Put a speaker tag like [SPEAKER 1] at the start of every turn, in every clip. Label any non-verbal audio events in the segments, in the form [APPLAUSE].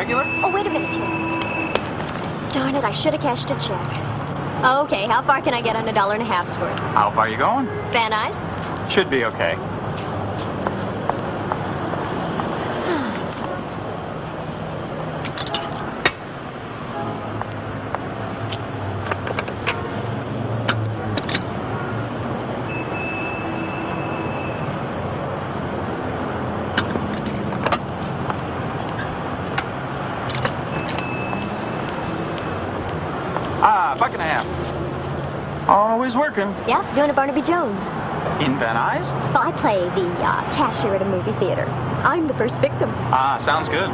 [SPEAKER 1] Regular?
[SPEAKER 2] Oh, wait a minute, Jim. Darn it, I should have cashed a check. Okay, how far can I get on a dollar and a half's worth?
[SPEAKER 1] How far are you going?
[SPEAKER 2] Van Nuys?
[SPEAKER 1] Should be okay. Ah, buck and a half. Always working.
[SPEAKER 2] Yeah, doing a Barnaby Jones.
[SPEAKER 1] In Van Nuys?
[SPEAKER 2] Well, I play the uh, cashier at a movie theater. I'm the first victim.
[SPEAKER 1] Ah, sounds good.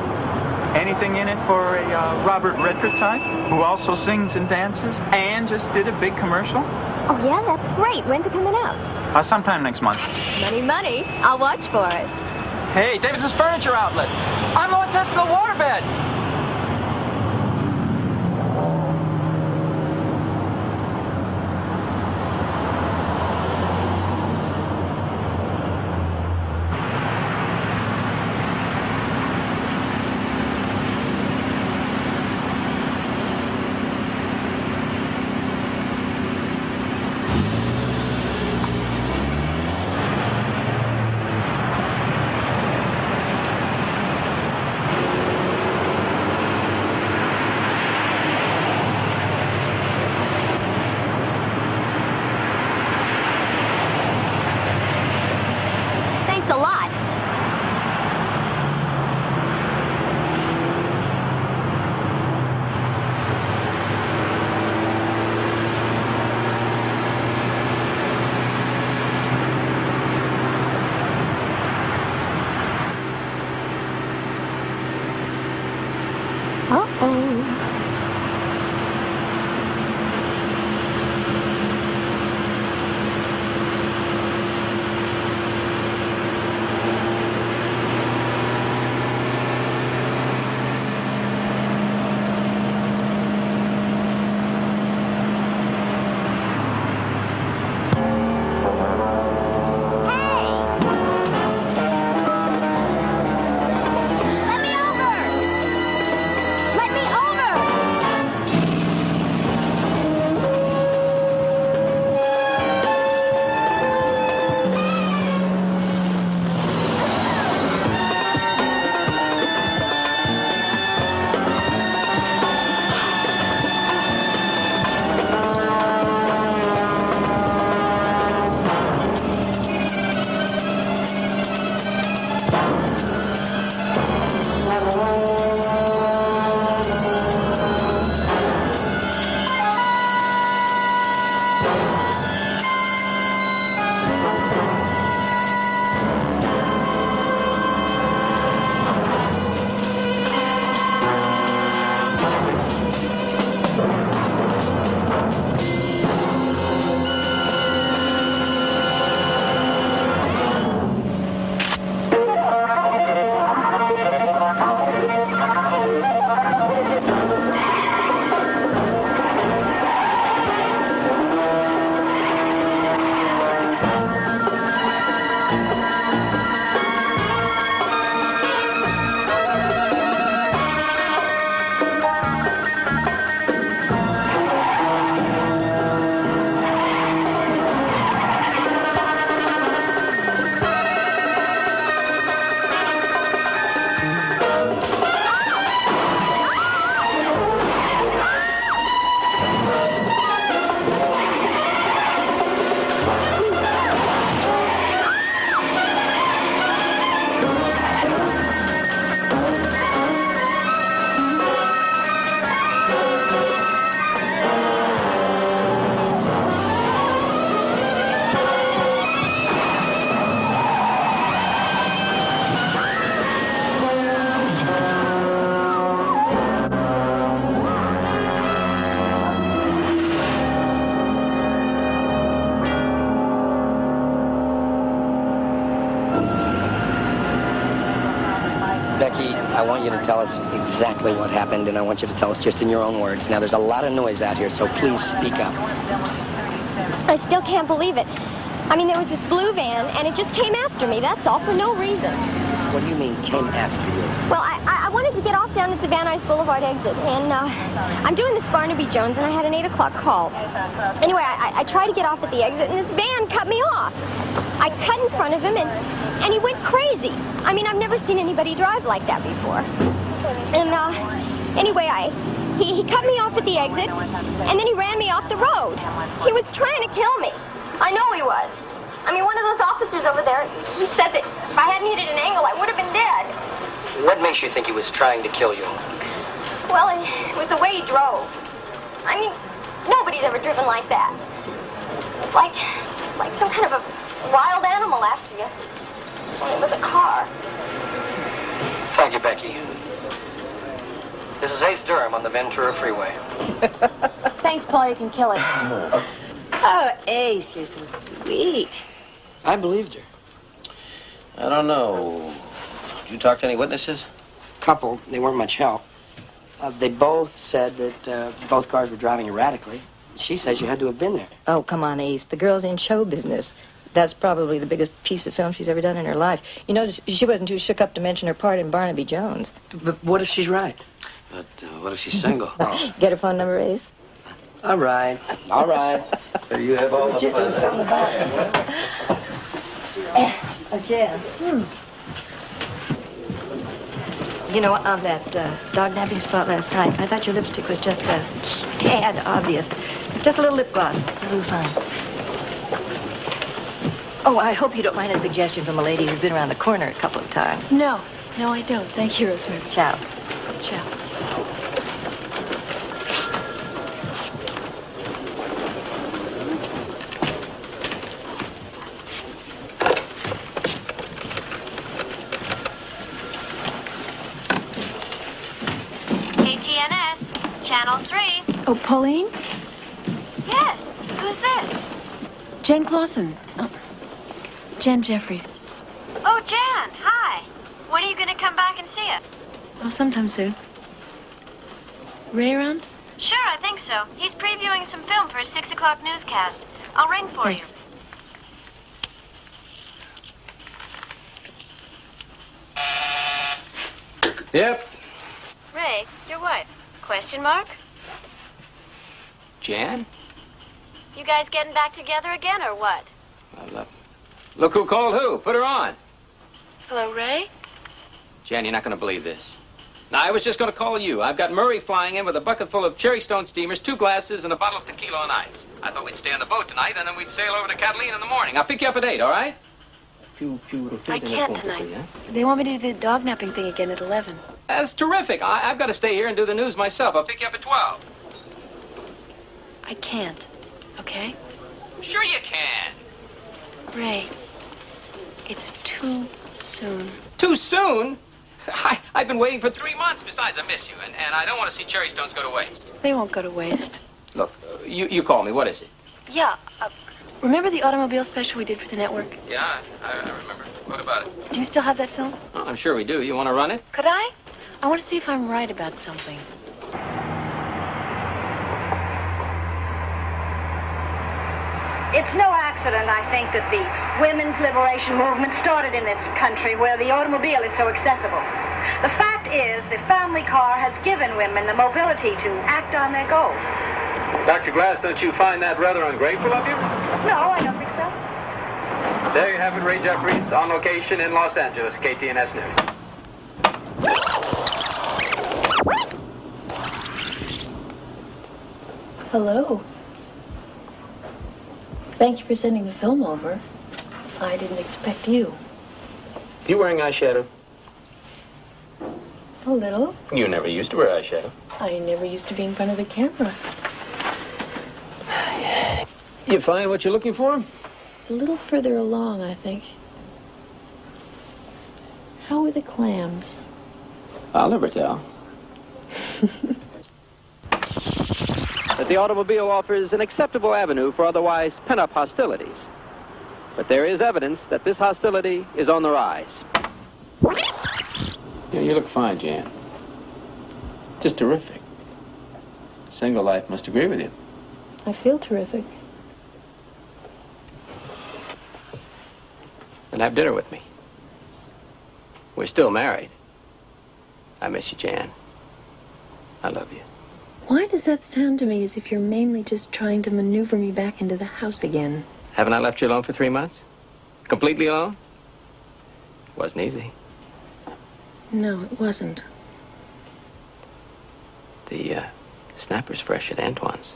[SPEAKER 1] Anything in it for a uh, Robert Redford type who also sings and dances and just did a big commercial?
[SPEAKER 2] Oh, yeah, that's great. When's it coming out?
[SPEAKER 1] Uh, sometime next month.
[SPEAKER 2] Money, money. I'll watch for it.
[SPEAKER 1] Hey, Davidson's Furniture Outlet. I'm low intestinal waterbed.
[SPEAKER 3] I want you to tell us exactly what happened, and I want you to tell us just in your own words. Now, there's a lot of noise out here, so please speak up.
[SPEAKER 2] I still can't believe it. I mean, there was this blue van, and it just came after me, that's all, for no reason.
[SPEAKER 3] What do you mean, came after you?
[SPEAKER 2] Well, I, I I wanted to
[SPEAKER 4] get off down at the Van Nuys Boulevard exit, and uh, I'm doing this Barnaby Jones, and I had an 8 o'clock call. Anyway, I, I tried to get off at the exit, and this van cut me off. I cut in front of him, and, and he went crazy. I mean, I've never seen anybody drive like that before. And, uh, anyway, I, he, he cut me off at the exit, and then he ran me off the road. He was trying to kill me. I know he was. I mean, one of those officers over there, he said that if I hadn't hit it an angle, I would have been dead.
[SPEAKER 5] What makes you think he was trying to kill you?
[SPEAKER 4] Well, it was the way he drove. I mean, nobody's ever driven like that. It's like, like some kind of a wild animal after you. And it was a car.
[SPEAKER 5] Thank you, Becky. This is Ace Durham on the Ventura Freeway. [LAUGHS]
[SPEAKER 6] Thanks, Paul. You can kill it. [LAUGHS]
[SPEAKER 7] Oh, Ace, you're so sweet.
[SPEAKER 5] I believed her.
[SPEAKER 8] I don't know. Did you talk to any witnesses?
[SPEAKER 5] Couple, they weren't much help. Uh, they both said that uh, both cars were driving erratically. She says you had to have been there.
[SPEAKER 7] Oh, come on, Ace. The girl's in show business. That's probably the biggest piece of film she's ever done in her life. You know, she wasn't too shook up to mention her part in Barnaby Jones.
[SPEAKER 5] But what if she's right?
[SPEAKER 8] But uh, what if she's single?
[SPEAKER 5] Oh. [LAUGHS]
[SPEAKER 7] Get her phone number, Ace?
[SPEAKER 5] All right. All right. There you have all the fun.
[SPEAKER 7] Oh, Jan. You know, on that uh, dog napping spot last night, I thought your lipstick was just a tad obvious. Just a little lip gloss. That'll be fine. Oh, I hope you don't mind a suggestion from a lady who's been around the corner a couple of times.
[SPEAKER 6] No, no, I don't. Thank you, Rosemary.
[SPEAKER 7] Ciao.
[SPEAKER 6] Ciao.
[SPEAKER 9] KTNS, Channel 3.
[SPEAKER 6] Oh, Pauline?
[SPEAKER 9] Yes, who's this?
[SPEAKER 6] Jen Clausen. Oh, Jen Jeffries.
[SPEAKER 9] Oh, Jan, hi. When are you going to come back and see us?
[SPEAKER 6] Oh, sometime soon. Ray around?
[SPEAKER 9] Sure, I think so. He's previewing some film for his 6 o'clock newscast. I'll ring for
[SPEAKER 6] Thanks.
[SPEAKER 8] Yep.
[SPEAKER 9] Ray, your wife. Question mark?
[SPEAKER 8] Jan?
[SPEAKER 9] You guys getting back together again or what?
[SPEAKER 8] Well, uh, look who called who. Put her on.
[SPEAKER 6] Hello, Ray?
[SPEAKER 8] Jan, you're not going to believe this. Now, I was just going to call you. I've got Murray flying in with a bucket full of cherry stone steamers, two glasses, and a bottle of tequila on ice. I thought we'd stay on the boat tonight, and then we'd sail over to Catalina in the morning. I'll pick you up at 8, all right?
[SPEAKER 6] I can't tonight. They want me to do the dog napping thing again at 11.
[SPEAKER 8] That's terrific. I- I've got to stay here and do the news myself. I'll pick you up at 12.
[SPEAKER 6] I can't. Okay?
[SPEAKER 8] Sure you can.
[SPEAKER 6] Ray, it's too soon.
[SPEAKER 8] Too soon? [LAUGHS] I, I've been waiting for three months. Besides, I miss you, and, and I don't want to see cherry stones go to waste.
[SPEAKER 6] They won't go to waste.
[SPEAKER 8] Look, uh, you, you call me. What is it?
[SPEAKER 6] Yeah. Uh, remember the automobile special we did for the network?
[SPEAKER 8] Yeah, I, I remember. What about it?
[SPEAKER 6] Do you still have that film?
[SPEAKER 8] Oh, I'm sure we do. You want to run it?
[SPEAKER 6] Could I? I want to see if I'm right about something.
[SPEAKER 10] It's no accident, I think, that the women's liberation movement started in this country where the automobile is so accessible. The fact is, the family car has given women the mobility to act on their goals.
[SPEAKER 8] Dr. Glass, don't you find that rather ungrateful of you?
[SPEAKER 10] No, I don't think so.
[SPEAKER 8] There you have it, Ray Jeffries, on location in Los Angeles, KTNS News.
[SPEAKER 6] Hello. Thank you for sending the film over. I didn't expect you.
[SPEAKER 8] You wearing eyeshadow?
[SPEAKER 6] A little.
[SPEAKER 8] You never used to wear eyeshadow.
[SPEAKER 6] I never used to be in front of the camera.
[SPEAKER 8] You find what you're looking for?
[SPEAKER 6] It's a little further along, I think. How are the clams?
[SPEAKER 8] I'll never tell. [LAUGHS] that the automobile offers an acceptable avenue for otherwise pent-up hostilities. But there is evidence that this hostility is on the rise. Yeah, you look fine, Jan. Just terrific. Single life must agree with you.
[SPEAKER 6] I feel terrific.
[SPEAKER 8] And have dinner with me. We're still married. I miss you, Jan. I love you.
[SPEAKER 6] Why does that sound to me as if you're mainly just trying to maneuver me back into the house again?
[SPEAKER 8] Haven't I left you alone for three months? Completely alone? Wasn't easy.
[SPEAKER 6] No, it wasn't.
[SPEAKER 8] The uh, snapper's fresh at Antoine's.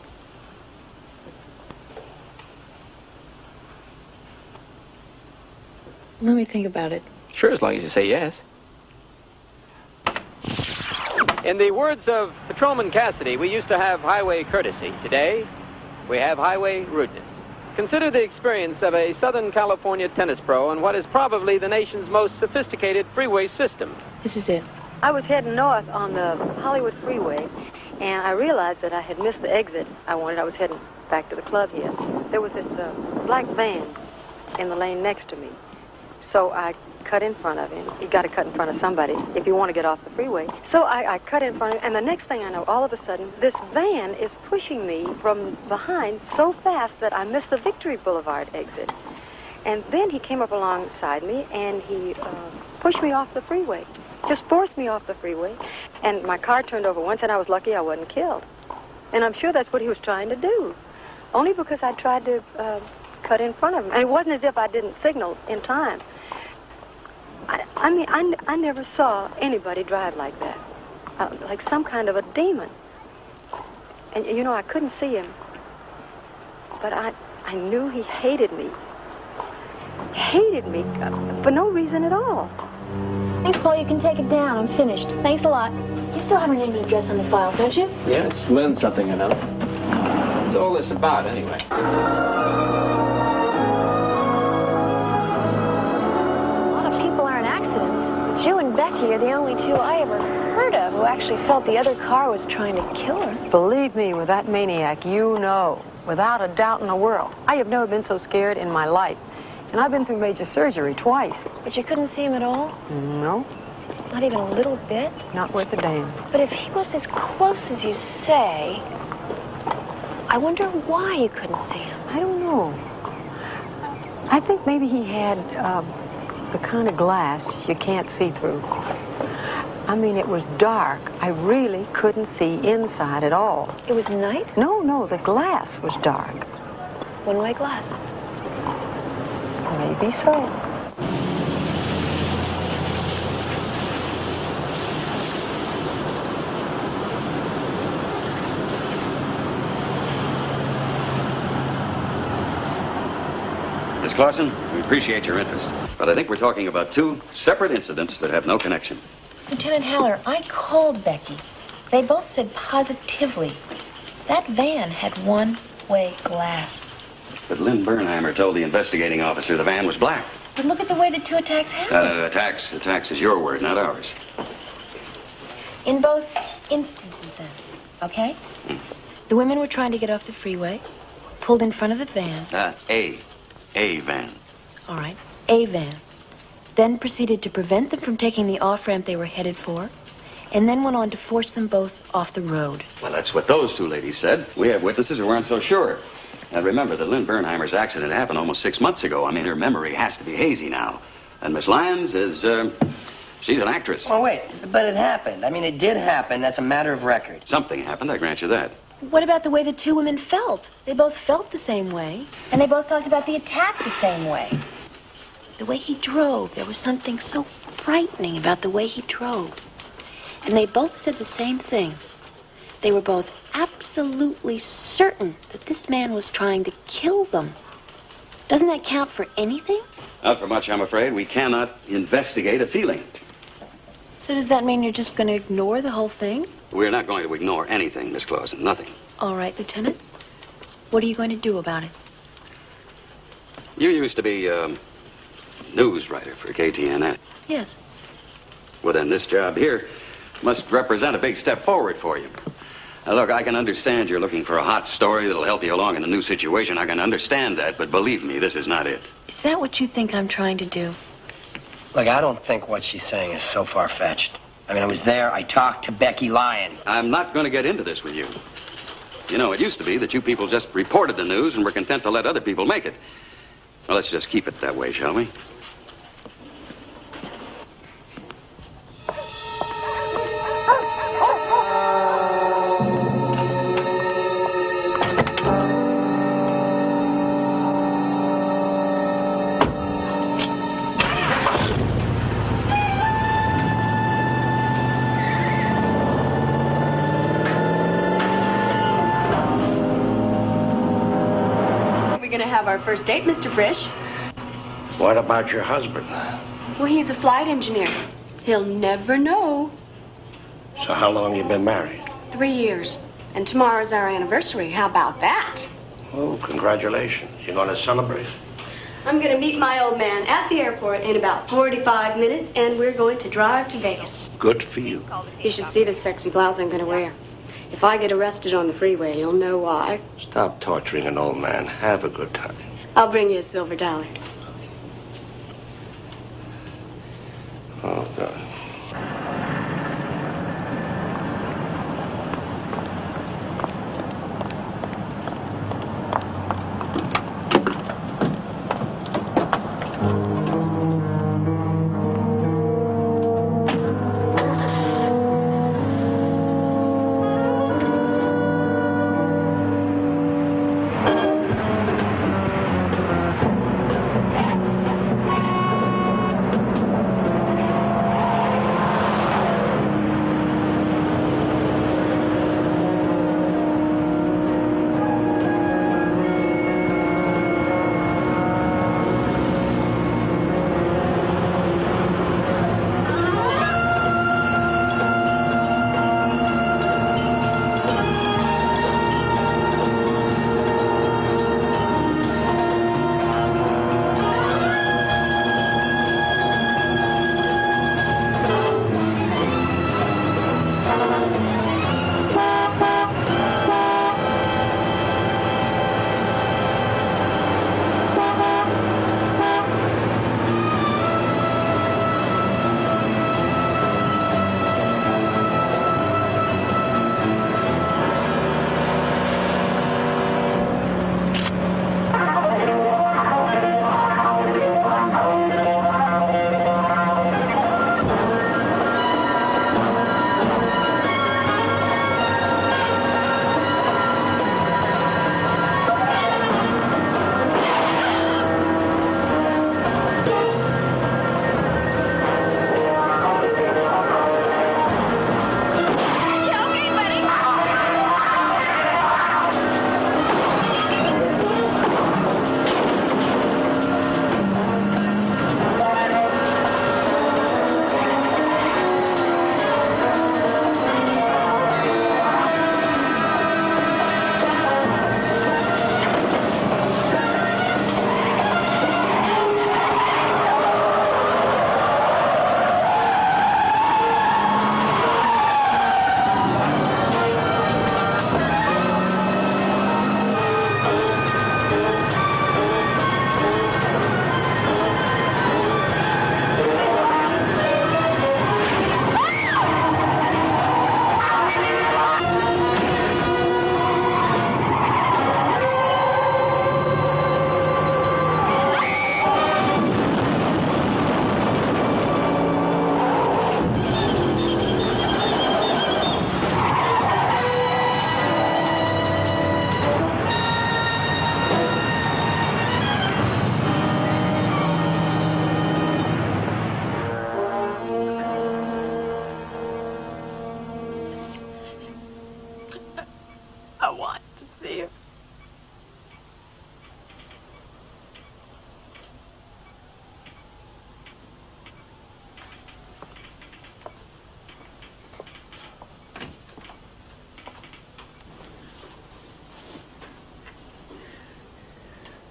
[SPEAKER 6] Let me think about it.
[SPEAKER 8] Sure, as long as you say yes. In the words of Patrolman Cassidy, we used to have highway courtesy. Today, we have highway rudeness. Consider the experience of a Southern California tennis pro on what is probably the nation's most sophisticated freeway system.
[SPEAKER 6] This is it.
[SPEAKER 11] I was heading north on the Hollywood Freeway, and I realized that I had missed the exit I wanted. I was heading back to the club here. There was this uh, black van in the lane next to me. So I cut in front of him. You got to cut in front of somebody if you want to get off the freeway. So I, I cut in front of him, and the next thing I know, all of a sudden, this van is pushing me from behind so fast that I missed the Victory Boulevard exit. And then he came up alongside me, and he uh, pushed me off the freeway. Just forced me off the freeway. And my car turned over once, and I was lucky I wasn't killed. And I'm sure that's what he was trying to do. Only because I tried to uh, cut in front of him. And it wasn't as if I didn't signal in time. I, I mean, I, I never saw anybody drive like that. Uh, like some kind of a demon. And, you know, I couldn't see him. But I, I knew he hated me. Hated me uh, for no reason at all.
[SPEAKER 6] Thanks, Paul. You can take it down. I'm finished. Thanks a lot. You still have her name and address on the files, don't you?
[SPEAKER 8] Yes, Lynn something or another. What's all this about, anyway?
[SPEAKER 12] Jill and Becky are the only two I ever heard of who actually felt the other car was trying to kill her.
[SPEAKER 11] Believe me, with that maniac, you know, without a doubt in the world. I have never been so scared in my life. And I've been through major surgery twice.
[SPEAKER 12] But you couldn't see him at all?
[SPEAKER 11] No,
[SPEAKER 12] Not even a little bit?
[SPEAKER 11] not worth a damn.
[SPEAKER 12] But if he was as close as you say, I wonder why you couldn't see him.
[SPEAKER 11] I don't know. I think maybe he had uh, the kind of glass you can't see through. I mean, it was dark. I really couldn't see inside at all.
[SPEAKER 12] It was night?
[SPEAKER 11] No, no, the glass was dark.
[SPEAKER 12] One-way glass.
[SPEAKER 11] Maybe so.
[SPEAKER 13] Miss Clausen, we appreciate your interest. But I think we're talking about two separate incidents that have no connection.
[SPEAKER 6] Lieutenant Haller, I called Becky. They both said positively that van had one-way glass.
[SPEAKER 13] But Lynn Bernheimer told the investigating officer the van was black.
[SPEAKER 6] But look at the way the two attacks happened.
[SPEAKER 13] Uh, attacks, attacks is your word, not ours.
[SPEAKER 6] In both instances, then, okay? The women were trying to get off the freeway, pulled in front of the van.
[SPEAKER 13] Uh, a, a van.
[SPEAKER 6] All right, a van. Then proceeded to prevent them from taking the off ramp they were headed for, and then went on to force them both off the road.
[SPEAKER 13] Well, that's what those two ladies said. We have witnesses who aren't so sure. And remember that Lynn Bernheimer's accident happened almost six months ago. I mean, her memory has to be hazy now. And Miss Lyons is, uh, she's an actress.
[SPEAKER 5] Oh, wait, but it happened. I mean, it did happen. That's a matter of record.
[SPEAKER 13] Something happened, I grant you that.
[SPEAKER 6] What about the way the two women felt? They both felt the same way, and they both talked about the attack the same way. The way he drove, there was something so frightening about the way he drove. And they both said the same thing. They were both absolutely certain that this man was trying to kill them. Doesn't that count for anything?
[SPEAKER 13] Not for much, I'm afraid. We cannot investigate a feeling.
[SPEAKER 6] So does that mean you're just going to ignore the whole thing?
[SPEAKER 13] We're not going to ignore anything, Miss Clausen. Nothing.
[SPEAKER 6] All right, Lieutenant. What are you going to do about it?
[SPEAKER 13] You used to be, um, news writer for KTNS.
[SPEAKER 6] Yes.
[SPEAKER 13] Well, then this job here must represent a big step forward for you. Now, look, I can understand you're looking for a hot story that'll help you along in a new situation. I can understand that, but believe me, this is not it.
[SPEAKER 6] Is that what you think I'm trying to do?
[SPEAKER 5] Look, I don't think what she's saying is so far-fetched. I mean, I was there. I talked to Becky Lyons.
[SPEAKER 13] I'm not going to get into this with you. You know, it used to be that you people just reported the news and were content to let other people make it. Well, let's just keep it that way, shall we?
[SPEAKER 14] First date, Mr. Frisch.
[SPEAKER 15] What about your husband?
[SPEAKER 14] Well, he's a flight engineer. He'll never know.
[SPEAKER 15] So how long you been married?
[SPEAKER 14] Three years. And tomorrow's our anniversary. How about that?
[SPEAKER 15] Oh, congratulations. You're going to celebrate?
[SPEAKER 14] I'm going to meet my old man at the airport in about 45 minutes, and we're going to drive to Vegas.
[SPEAKER 15] Good for you.
[SPEAKER 14] You should see this sexy blouse I'm going to wear. If I get arrested on the freeway, you'll know why.
[SPEAKER 15] Stop torturing an old man. Have a good time.
[SPEAKER 14] I'll bring you a silver dollar.
[SPEAKER 15] Oh, God.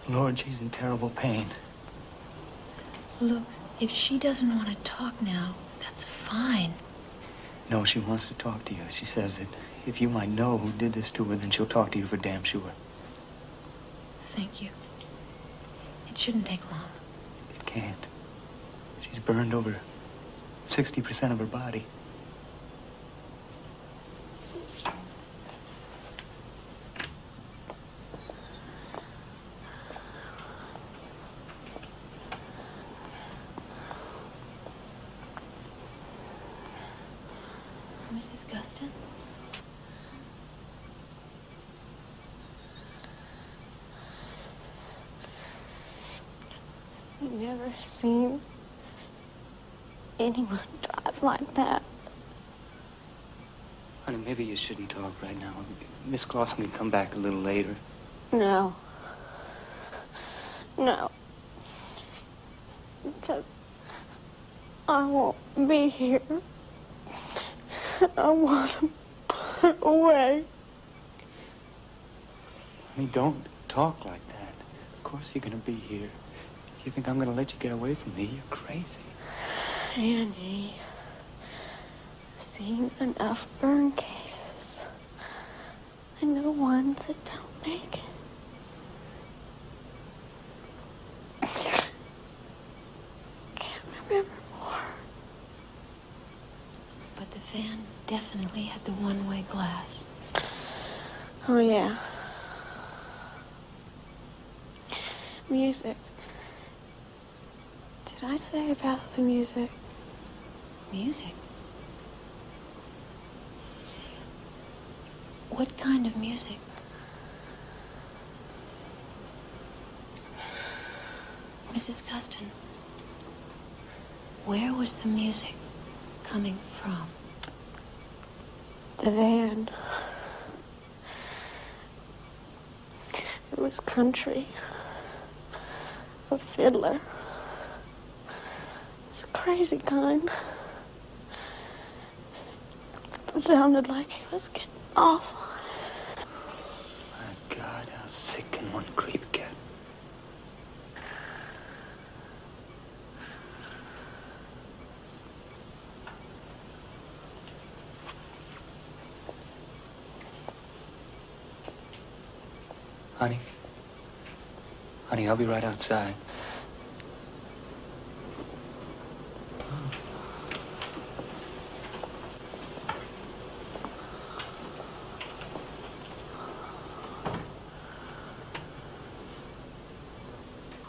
[SPEAKER 16] Lord, she's in terrible pain.
[SPEAKER 6] Look, if she doesn't want to talk now, that's fine.
[SPEAKER 16] No, she wants to talk to you. She says that if you might know who did this to her, then she'll talk to you for damn sure.
[SPEAKER 6] Thank you. It shouldn't take long.
[SPEAKER 16] It can't. She's burned over 60% of her body.
[SPEAKER 6] Mrs. Guston?
[SPEAKER 12] I've never seen anyone drive like that.
[SPEAKER 16] Honey, maybe you shouldn't talk right now. Miss Clausen can come back a little later.
[SPEAKER 12] No. No. Because I won't be here. I want to put away.
[SPEAKER 16] Honey, don't talk like that. Of course you're gonna be here. You think I'm gonna let you get away from me? You're crazy.
[SPEAKER 12] Andy, seen enough burn cases. I know ones that don't make it. Can't remember more.
[SPEAKER 6] But the van definitely had the one-way glass.
[SPEAKER 12] Oh, yeah. Music. Did I say about the music?
[SPEAKER 6] Music? What kind of music? Mrs. Custon, where was the music coming from?
[SPEAKER 12] The van. It was country. A fiddler. Crazy kind. It sounded like he was getting off.
[SPEAKER 16] My God, how sick can one creep get? Honey. Honey, I'll be right outside.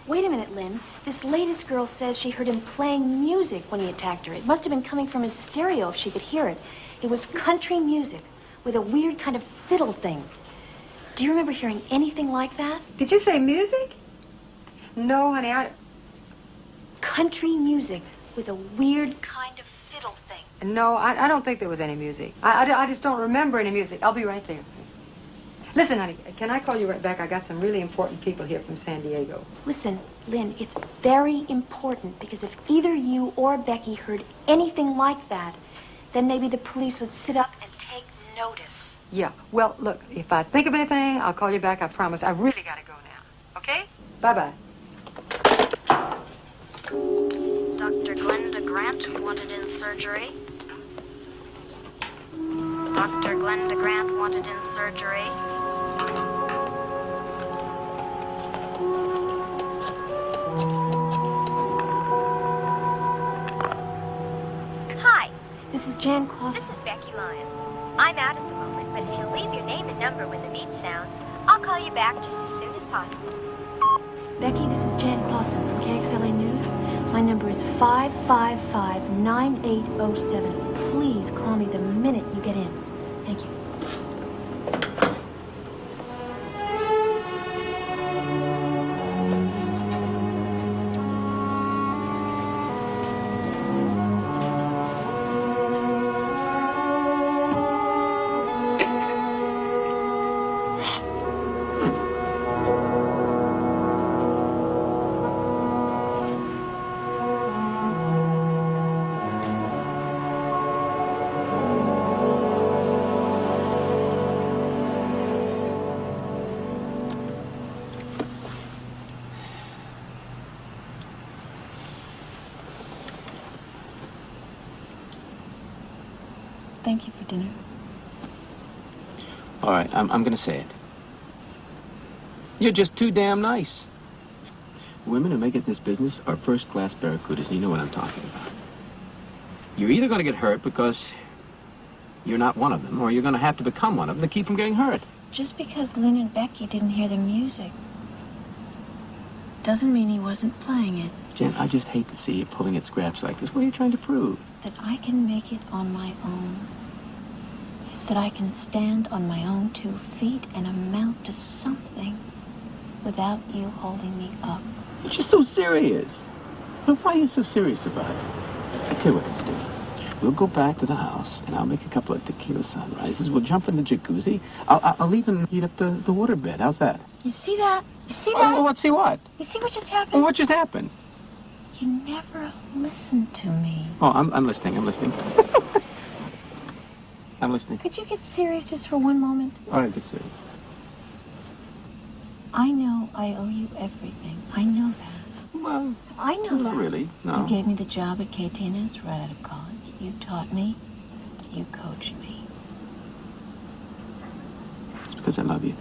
[SPEAKER 6] Wait a minute, Lynn. This latest girl says she heard him playing music when he attacked her. It must have been coming from his stereo if she could hear it. It was country music with a weird kind of fiddle thing. Do you remember hearing anything like that?
[SPEAKER 7] Did you say music? No, honey, I...
[SPEAKER 6] Country music with a weird kind of fiddle thing.
[SPEAKER 7] No, I, I don't think there was any music. I, I, I just don't remember any music. I'll be right there. Listen, honey, can I call you right back? I got some really important people here from San Diego.
[SPEAKER 6] Listen, Lynn, it's very important because if either you or Becky heard anything like that, then maybe the police would sit up and take notice.
[SPEAKER 7] Yeah, well, look, if I think of anything, I'll call you back, I promise. I really gotta go now, okay? Bye-bye.
[SPEAKER 9] Dr. Glenda Grant wanted in surgery. Dr. Glenda Grant wanted in surgery.
[SPEAKER 6] This Jan
[SPEAKER 4] this
[SPEAKER 6] Clausen.
[SPEAKER 4] is Becky Lyon. I'm out at the moment, but if you'll leave your name and number when the beep sounds, I'll call you back just as soon as possible.
[SPEAKER 6] Becky, this is Jan Clausen from KXLA News. My number is 555-9807. Please call me the minute you get in. Thank you.
[SPEAKER 8] I'm, I'm going to say it. You're just too damn nice. Women who make it in this business are first-class barracudas, and you know what I'm talking about. You're either going to get hurt because you're not one of them, or you're going to have to become one of them to keep from getting hurt.
[SPEAKER 6] Just because Lynn and Becky didn't hear the music doesn't mean he wasn't playing it.
[SPEAKER 8] Jen, I just hate to see you pulling at scraps like this. What are you trying to prove?
[SPEAKER 6] That I can make it on my own. That I can stand on my own two feet and amount to something without you holding me up.
[SPEAKER 8] You're just so serious. Well, why are you so serious about it? I tell you what let's do. We'll go back to the house, and I'll make a couple of tequila sunrises. We'll jump in the jacuzzi. I'll, I'll- even heat up the, the water bed. How's that?
[SPEAKER 6] You see that? You see
[SPEAKER 8] Oh,
[SPEAKER 6] that?
[SPEAKER 8] well, let's see what.
[SPEAKER 6] You see what just happened?
[SPEAKER 8] Well, what just happened?
[SPEAKER 6] You never listened to me.
[SPEAKER 8] Oh, I'm, I'm listening. I'm listening. [LAUGHS] I'm listening.
[SPEAKER 6] Could you get serious just for one moment?
[SPEAKER 8] All right, get serious.
[SPEAKER 6] I know I owe you everything. I know that.
[SPEAKER 8] Well,
[SPEAKER 6] I know
[SPEAKER 8] not
[SPEAKER 6] that.
[SPEAKER 8] really. No.
[SPEAKER 6] You gave me the job at KTNS right out of college. You taught me. You coached me.
[SPEAKER 8] It's because I love you.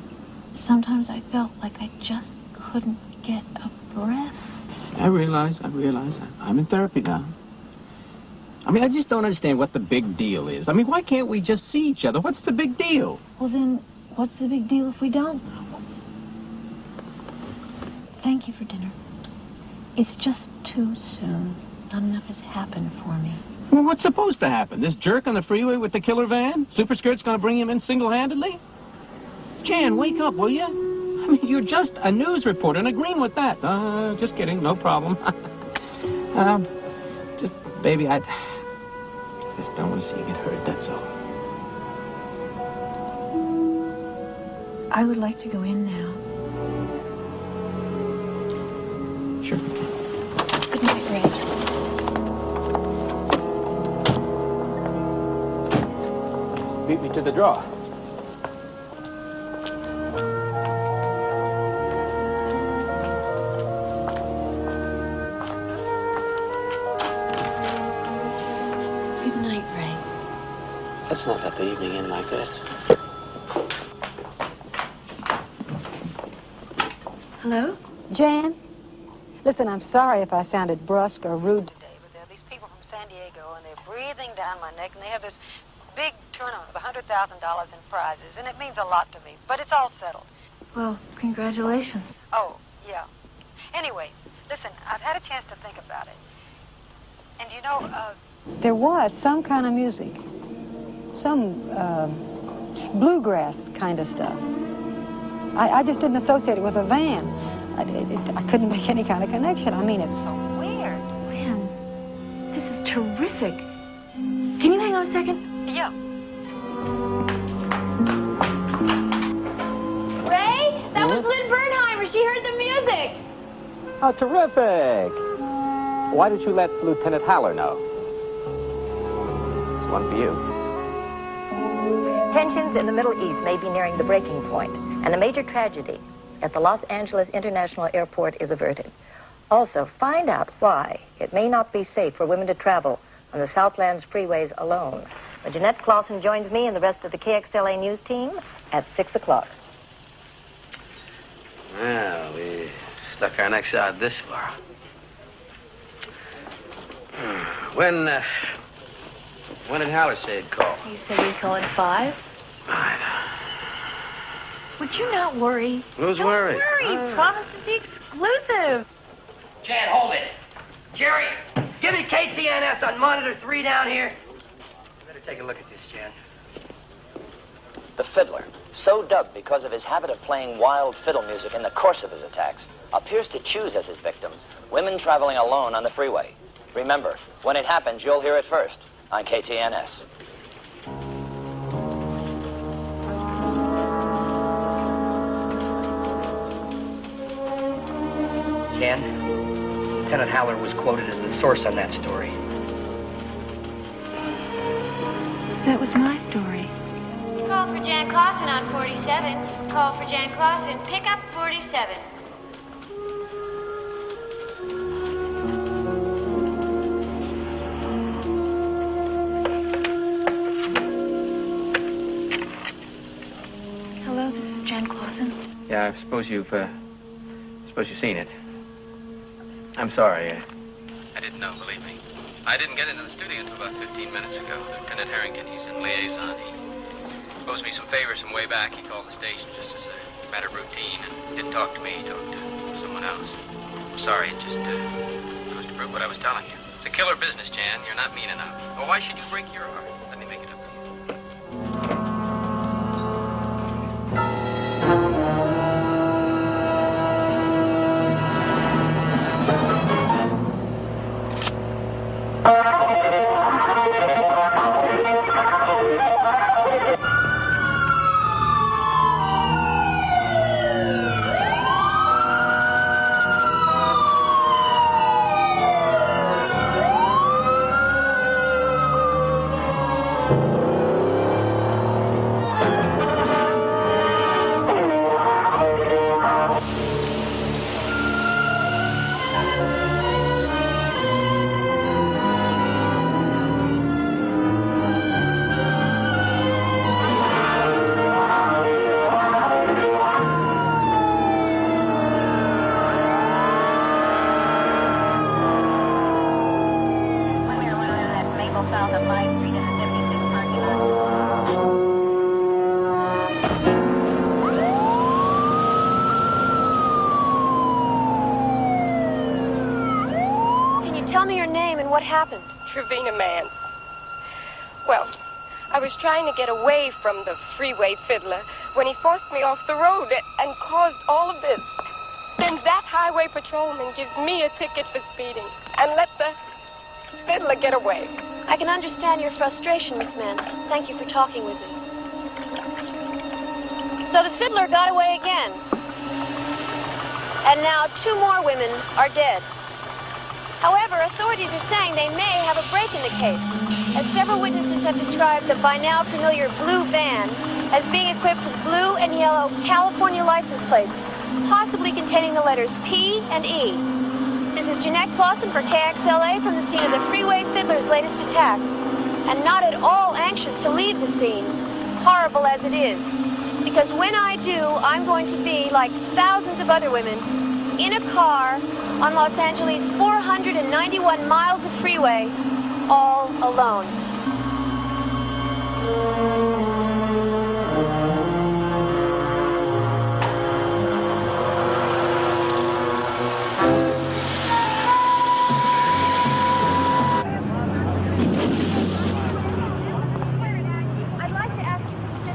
[SPEAKER 6] Sometimes I felt like I just couldn't get a breath.
[SPEAKER 8] I realize. I realize. I'm in therapy now. I mean, I just don't understand what the big deal is. I mean, why can't we just see each other? What's the big deal?
[SPEAKER 6] Well, then, what's the big deal if we don't? Thank you for dinner. It's just too soon. Not enough has happened for me.
[SPEAKER 8] Well, what's supposed to happen? This jerk on the freeway with the killer van? Superskirt's gonna bring him in single-handedly? Jan, wake up, will you? I mean, you're just a news reporter and agreeing with that. Uh, just kidding, no problem. [LAUGHS] um, just, baby, I just don't want to see you get hurt, that's all.
[SPEAKER 6] I would like to go in now.
[SPEAKER 8] Sure.
[SPEAKER 6] Good night, Ray.
[SPEAKER 8] Beat me to the draw.
[SPEAKER 5] Let's not let the evening end like this.
[SPEAKER 12] Hello?
[SPEAKER 17] Jan? Listen, I'm sorry if I sounded brusque or rude
[SPEAKER 11] today, but there are these people from San Diego, and they're breathing down my neck, and they have this big tournament with $100,000 in prizes, and it means a lot to me. But it's all settled.
[SPEAKER 12] Well, congratulations.
[SPEAKER 11] Oh, yeah. Anyway, listen, I've had a chance to think about it. And you know, uh,
[SPEAKER 17] There was some kind of music. Some um bluegrass kind of stuff. I, I just didn't associate it with a van. I, it, it- I couldn't make any kind of connection. I mean, it's so
[SPEAKER 11] weird.
[SPEAKER 12] Lynn, this is terrific. Can you hang on a second?
[SPEAKER 11] Yeah.
[SPEAKER 4] Ray, that was Lynn Bernheimer. She heard the music.
[SPEAKER 18] Oh, terrific! Why did you let Lieutenant Haller know? It's one for you.
[SPEAKER 7] Tensions in the Middle East may be nearing the breaking point, and a major tragedy at the Los Angeles International Airport is averted. Also, find out why it may not be safe for women to travel on the Southlands freeways alone. When Jeanette Clausen joins me and the rest of the KXLA News team at 6 o'clock.
[SPEAKER 5] Well, we stuck our necks out this far. Hmm. When, uh, when did Haller say he'd call?
[SPEAKER 12] He said he'd call in five. Five. Would you not worry?
[SPEAKER 5] Who's
[SPEAKER 12] Don't
[SPEAKER 5] worried?
[SPEAKER 12] worry. Oh. Promise is the exclusive.
[SPEAKER 5] Jan, hold it. Jerry, give me KTNS on monitor three down here. Better take a look at this, Jan.
[SPEAKER 19] The fiddler, so dubbed because of his habit of playing wild fiddle music in the course of his attacks, appears to choose as his victims women traveling alone on the freeway. Remember, when it happens, you'll hear it first on KTNS.
[SPEAKER 5] Jan, Lieutenant Haller was quoted as the source on that story.
[SPEAKER 12] That was my story.
[SPEAKER 9] Call for Jan Clausen on 47. Call for Jan Clausen. Pick up 47.
[SPEAKER 12] Is Jan
[SPEAKER 8] Yeah, I suppose you've, uh, suppose you've seen it. I'm sorry. uh, I didn't know, believe me. I didn't get into the studio until about 15 minutes ago. Lieutenant Harrington, he's in liaison. He owes me some favors from way back. He called the station just as a matter of routine and didn't talk to me. He talked to someone else. I'm sorry, it just uh, goes to prove what I was telling you. It's a killer business, Jan. You're not mean enough. Well, why should you break your heart? Let me make it up to you.
[SPEAKER 6] Oh, happened.
[SPEAKER 20] Tarina Mance. Well, I was trying to get away from the freeway fiddler when he forced me off the road and caused all of this. Then that highway patrolman gives me a ticket for speeding and let the fiddler get away.
[SPEAKER 6] I can understand your frustration, Miss Mance. Thank you for talking with me. So the fiddler got away again. And now two more women are dead. However, authorities are saying they may have a break in the case, as several witnesses have described the by now familiar blue van as being equipped with blue and yellow California license plates, possibly containing the letters P and E. This is Jeanette Clausen for KXLA from the scene of the Freeway Fiddler's latest attack, and not at all anxious to leave the scene, horrible as it is. Because when I do, I'm going to be, like thousands of other women, in a car on Los Angeles' 491 miles of freeway, all alone.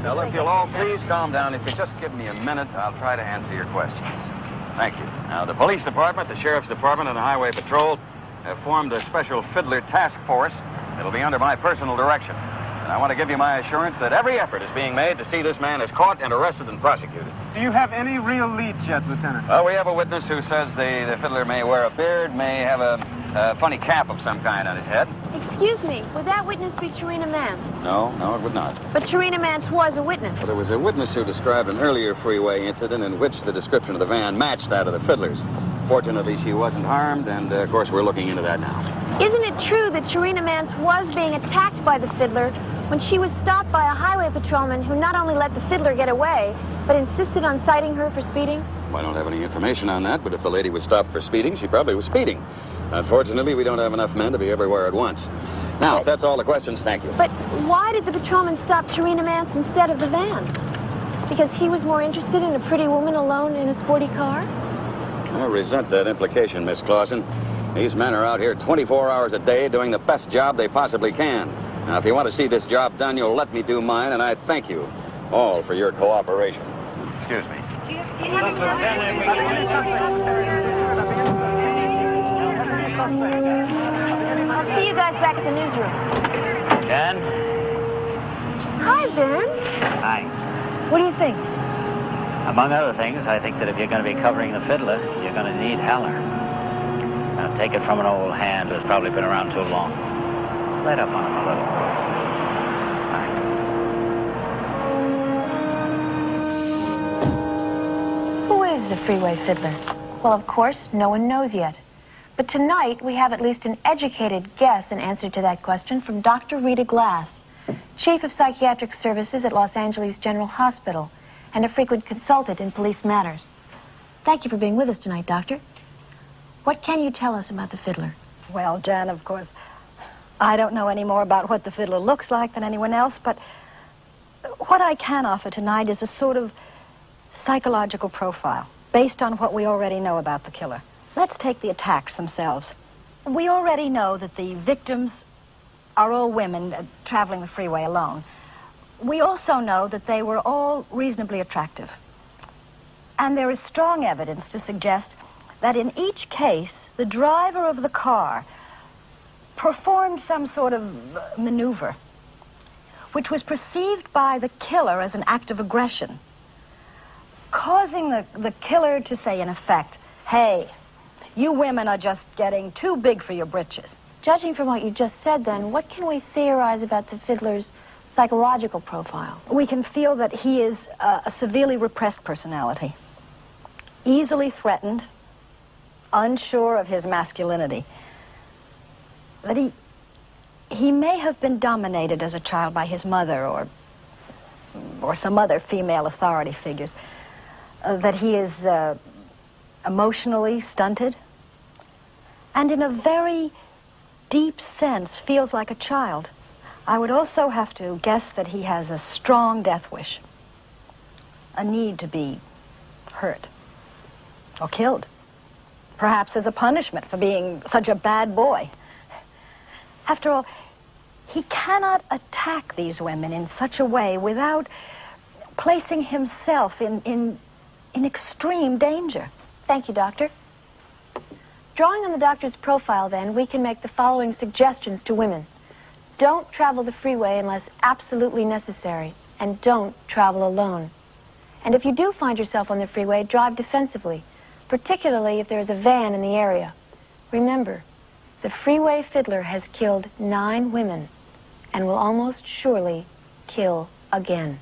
[SPEAKER 13] Now, if you'll all please calm down. If you just give me a minute, I'll try to answer your questions. Thank you. Now, the police department, the sheriff's department, and the highway patrol have formed a special fiddler task force that'll be under my personal direction. And I want to give you my assurance that every effort is being made to see this man is caught and arrested and prosecuted.
[SPEAKER 8] Do you have any real leads yet, Lieutenant?
[SPEAKER 13] Well, we have a witness who says the, the fiddler may wear a beard, may have a, a funny cap of some kind on his head.
[SPEAKER 6] Excuse me, would that witness be Tarina Mance?
[SPEAKER 13] No, no, it would not.
[SPEAKER 6] But Tarina Mance was a witness.
[SPEAKER 13] Well, there was a witness who described an earlier freeway incident in which the description of the van matched that of the fiddler's. Fortunately, she wasn't harmed, and uh, of course, we're looking into that now.
[SPEAKER 6] Isn't it true that Tarina Mance was being attacked by the fiddler when she was stopped by a highway patrolman who not only let the fiddler get away, but insisted on citing her for speeding?
[SPEAKER 13] I don't have any information on that, but if the lady was stopped for speeding, she probably was speeding. Unfortunately, we don't have enough men to be everywhere at once. Now, if that's all the questions, thank you.
[SPEAKER 6] But why did the patrolman stop Tarina Mance instead of the van? Because he was more interested in a pretty woman alone in a sporty car?
[SPEAKER 13] I resent that implication, Miss Clausen. These men are out here 24 hours a day doing the best job they possibly can. Now, if you want to see this job done, you'll let me do mine, and I thank you all for your cooperation. Excuse me.
[SPEAKER 6] I'll see you guys back at the newsroom.
[SPEAKER 21] Jen?
[SPEAKER 6] Hi, Ben.
[SPEAKER 21] Hi.
[SPEAKER 6] What do you think?
[SPEAKER 21] Among other things, I think that if you're going to be covering the fiddler, you're going to need Haller. Now, take it from an old hand who's probably been around too long. Let up on him a little.
[SPEAKER 6] Who is the freeway fiddler? Well, of course, no one knows yet. But tonight, we have at least an educated guess in answer to that question from Dr. Rita Glass, Chief of Psychiatric Services at Los Angeles General Hospital and a frequent consultant in police matters. Thank you for being with us tonight, Doctor. What can you tell us about the fiddler?
[SPEAKER 22] Well, Jan, of course, I don't know any more about what the fiddler looks like than anyone else, but what I can offer tonight is a sort of psychological profile based on what we already know about the killer. Let's take the attacks themselves. We already know that the victims are all women uh, traveling the freeway alone. We also know that they were all reasonably attractive. And there is strong evidence to suggest that in each case, the driver of the car performed some sort of maneuver, which was perceived by the killer as an act of aggression, causing the, the killer to say, in effect, hey, you women are just getting too big for your britches.
[SPEAKER 6] Judging from what you just said, then, what can we theorize about the fiddler's psychological profile?
[SPEAKER 22] We can feel that he is a, a severely repressed personality, easily threatened, unsure of his masculinity. That he, he may have been dominated as a child by his mother or, or some other female authority figures. Uh, that he is uh, emotionally stunted, and in a very deep sense feels like a child. I would also have to guess that he has a strong death wish, a need to be hurt or killed, perhaps as a punishment for being such a bad boy. After all, he cannot attack these women in such a way without placing himself in, in, in extreme danger.
[SPEAKER 6] Thank you, Doctor. Drawing on the doctor's profile, then, we can make the following suggestions to women. Don't travel the freeway unless absolutely necessary, and don't travel alone. And if you do find yourself on the freeway, drive defensively, particularly if there is a van in the area. Remember, the freeway fiddler has killed nine women and will almost surely kill again.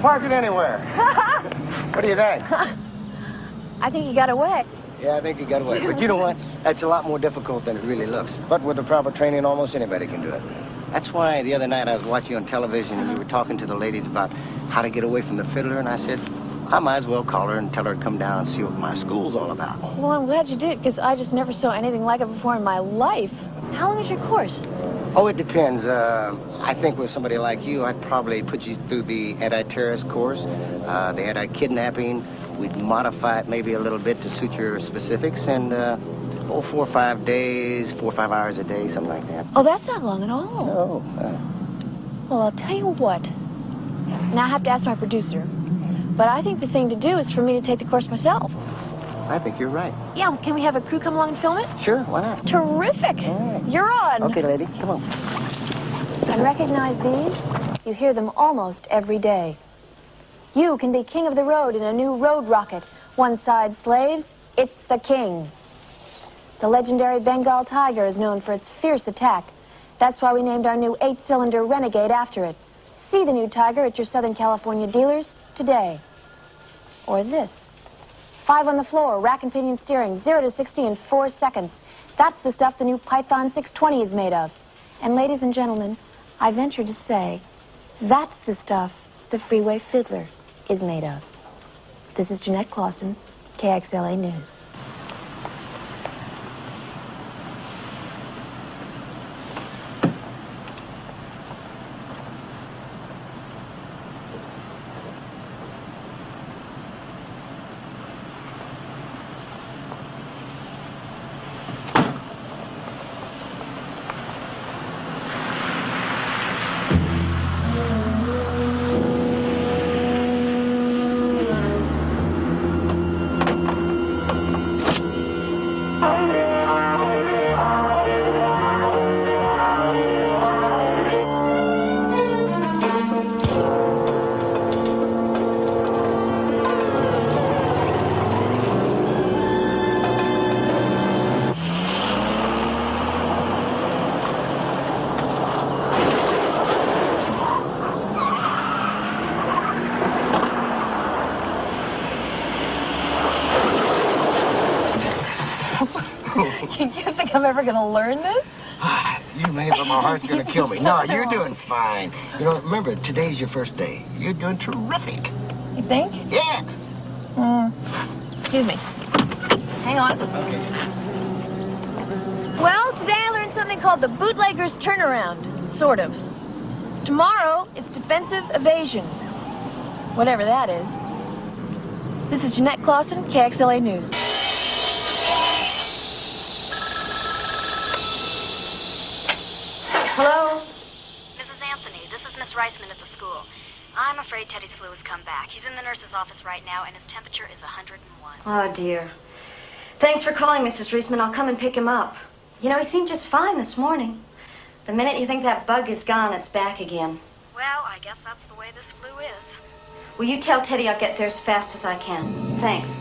[SPEAKER 23] Park it anywhere. [LAUGHS] what do you think? [LAUGHS]
[SPEAKER 6] I think he got away.
[SPEAKER 24] Yeah, I think he got away. But you know what? That's a lot more difficult than it really looks. But with the proper training, almost anybody can do it. That's why the other night I was watching you on television and you were talking to the ladies about how to get away from the fiddler, and I said, I might as well call her and tell her to come down and see what my school's all about.
[SPEAKER 6] Well, I'm glad you did, because I just never saw anything like it before in my life. How long is your course?
[SPEAKER 24] Oh, it depends. Uh, I think with somebody like you, I'd probably put you through the anti-terrorist course, uh, the anti-kidnapping. We'd modify it maybe a little bit to suit your specifics, and uh, oh, four or five days, four or five hours a day, something like that.
[SPEAKER 6] Oh, that's not long at all.
[SPEAKER 24] No. Uh,
[SPEAKER 6] Well, I'll tell you what. Now I have to ask my producer. But I think the thing to do is for me to take the course myself.
[SPEAKER 24] I think you're right.
[SPEAKER 6] Yeah, can we have a crew come along and film it?
[SPEAKER 24] Sure, why not?
[SPEAKER 6] Terrific. You're on.
[SPEAKER 24] Okay, lady, come on.
[SPEAKER 6] And recognize these? You hear them almost every day. You can be king of the road in a new road rocket. One side slaves, it's the king. The legendary Bengal Tiger is known for its fierce attack. That's why we named our new eight-cylinder Renegade after it. See the new Tiger at your Southern California dealers today. Or this. Five on the floor, rack and pinion steering, 0 to 60 in four seconds. That's the stuff the new Python 620 is made of. And ladies and gentlemen, I venture to say, that's the stuff the Freeway Fiddler is made of. This is Jeanette Clausen, KXLA News. Ever going to learn this? [SIGHS]
[SPEAKER 24] You may, but my heart's gonna kill me. No, you're [LAUGHS] doing fine. You know, remember, today's your first day. You're doing terrific.
[SPEAKER 6] You think?
[SPEAKER 24] Yeah.
[SPEAKER 6] Mm. Excuse me. Hang on. Well, today I learned something called the bootlegger's turnaround. Sort of. Tomorrow, it's defensive evasion. Whatever that is. This is Jeanette Clausen, KXLA News.
[SPEAKER 25] Hello? Mrs. Anthony, this is Miss Reisman at the school. I'm afraid Teddy's flu has come back. He's in the nurse's office right now, and his temperature is 101. Oh, dear. Thanks for calling, Mrs. Reisman. I'll come and pick him up. You know, he seemed just fine this morning. The minute you think that bug is gone, it's back again. Well, I guess that's the way this flu is. Will you tell Teddy I'll get there as fast as I can? Thanks.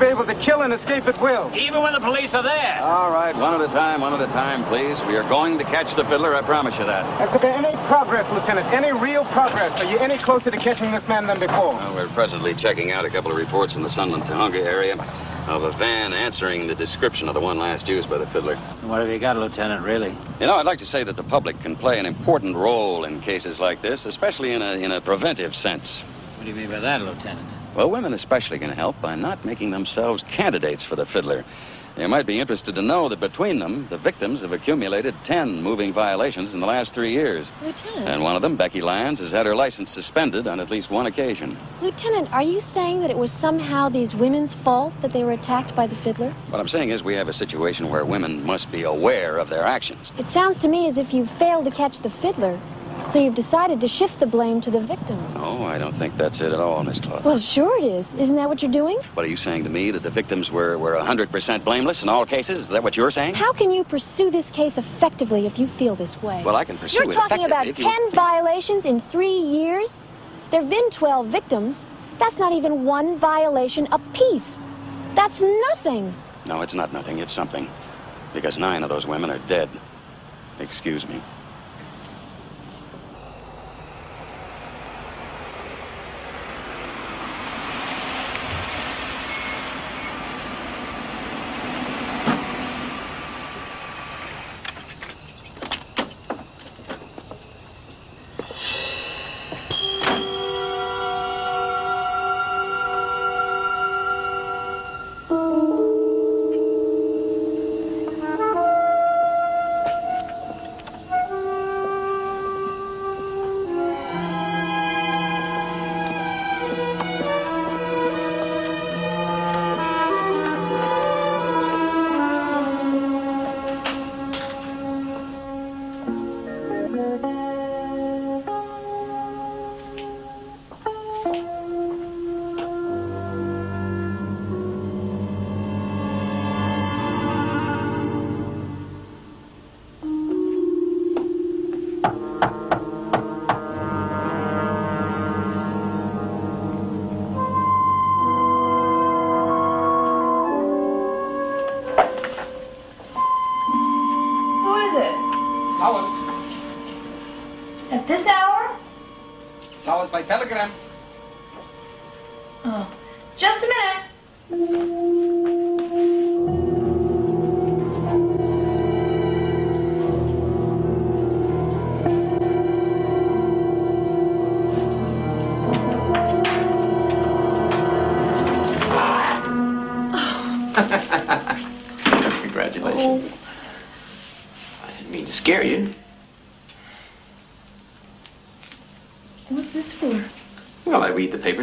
[SPEAKER 1] Be able to kill and escape at will.
[SPEAKER 8] Even when the police are there.
[SPEAKER 13] All right, one at a time, one at a time, please. We are going to catch the fiddler, I promise you that.
[SPEAKER 1] Has there been any progress, Lieutenant? Any real progress? Are you any closer to catching this man than before?
[SPEAKER 13] Well, we're presently checking out a couple of reports in the Sunland Tujunga area of a van answering the description of the one last used by the fiddler.
[SPEAKER 21] What have you got, Lieutenant, really?
[SPEAKER 13] You know, I'd like to say that the public can play an important role in cases like this, especially in a, in a preventive sense.
[SPEAKER 21] What do you mean by that, Lieutenant?
[SPEAKER 13] Well, women especially can help by not making themselves candidates for the fiddler. You might be interested to know that between them, the victims have accumulated 10 moving violations in the last three years.
[SPEAKER 6] Lieutenant.
[SPEAKER 13] And one of them, Becky Lyons, has had her license suspended on at least one occasion.
[SPEAKER 6] Lieutenant, are you saying that it was somehow these women's fault that they were attacked by the fiddler?
[SPEAKER 13] What I'm saying is we have a situation where women must be aware of their actions.
[SPEAKER 6] It sounds to me as if you failed to catch the fiddler, so you've decided to shift the blame to the victims.
[SPEAKER 13] Oh, I don't think that's it at all, Miss Claude.
[SPEAKER 6] Well, sure it is. Isn't that what you're doing?
[SPEAKER 13] What are you saying to me, that the victims were, were 100% blameless in all cases? Is that what you're saying?
[SPEAKER 6] How can you pursue this case effectively if you feel this way?
[SPEAKER 13] Well, I can pursue
[SPEAKER 6] You're
[SPEAKER 13] it
[SPEAKER 6] talking about 10
[SPEAKER 13] you-
[SPEAKER 6] violations in three years? There have been 12 victims. That's not even one violation apiece. That's nothing.
[SPEAKER 13] No, it's not nothing. It's something. Because nine of those women are dead. Excuse me.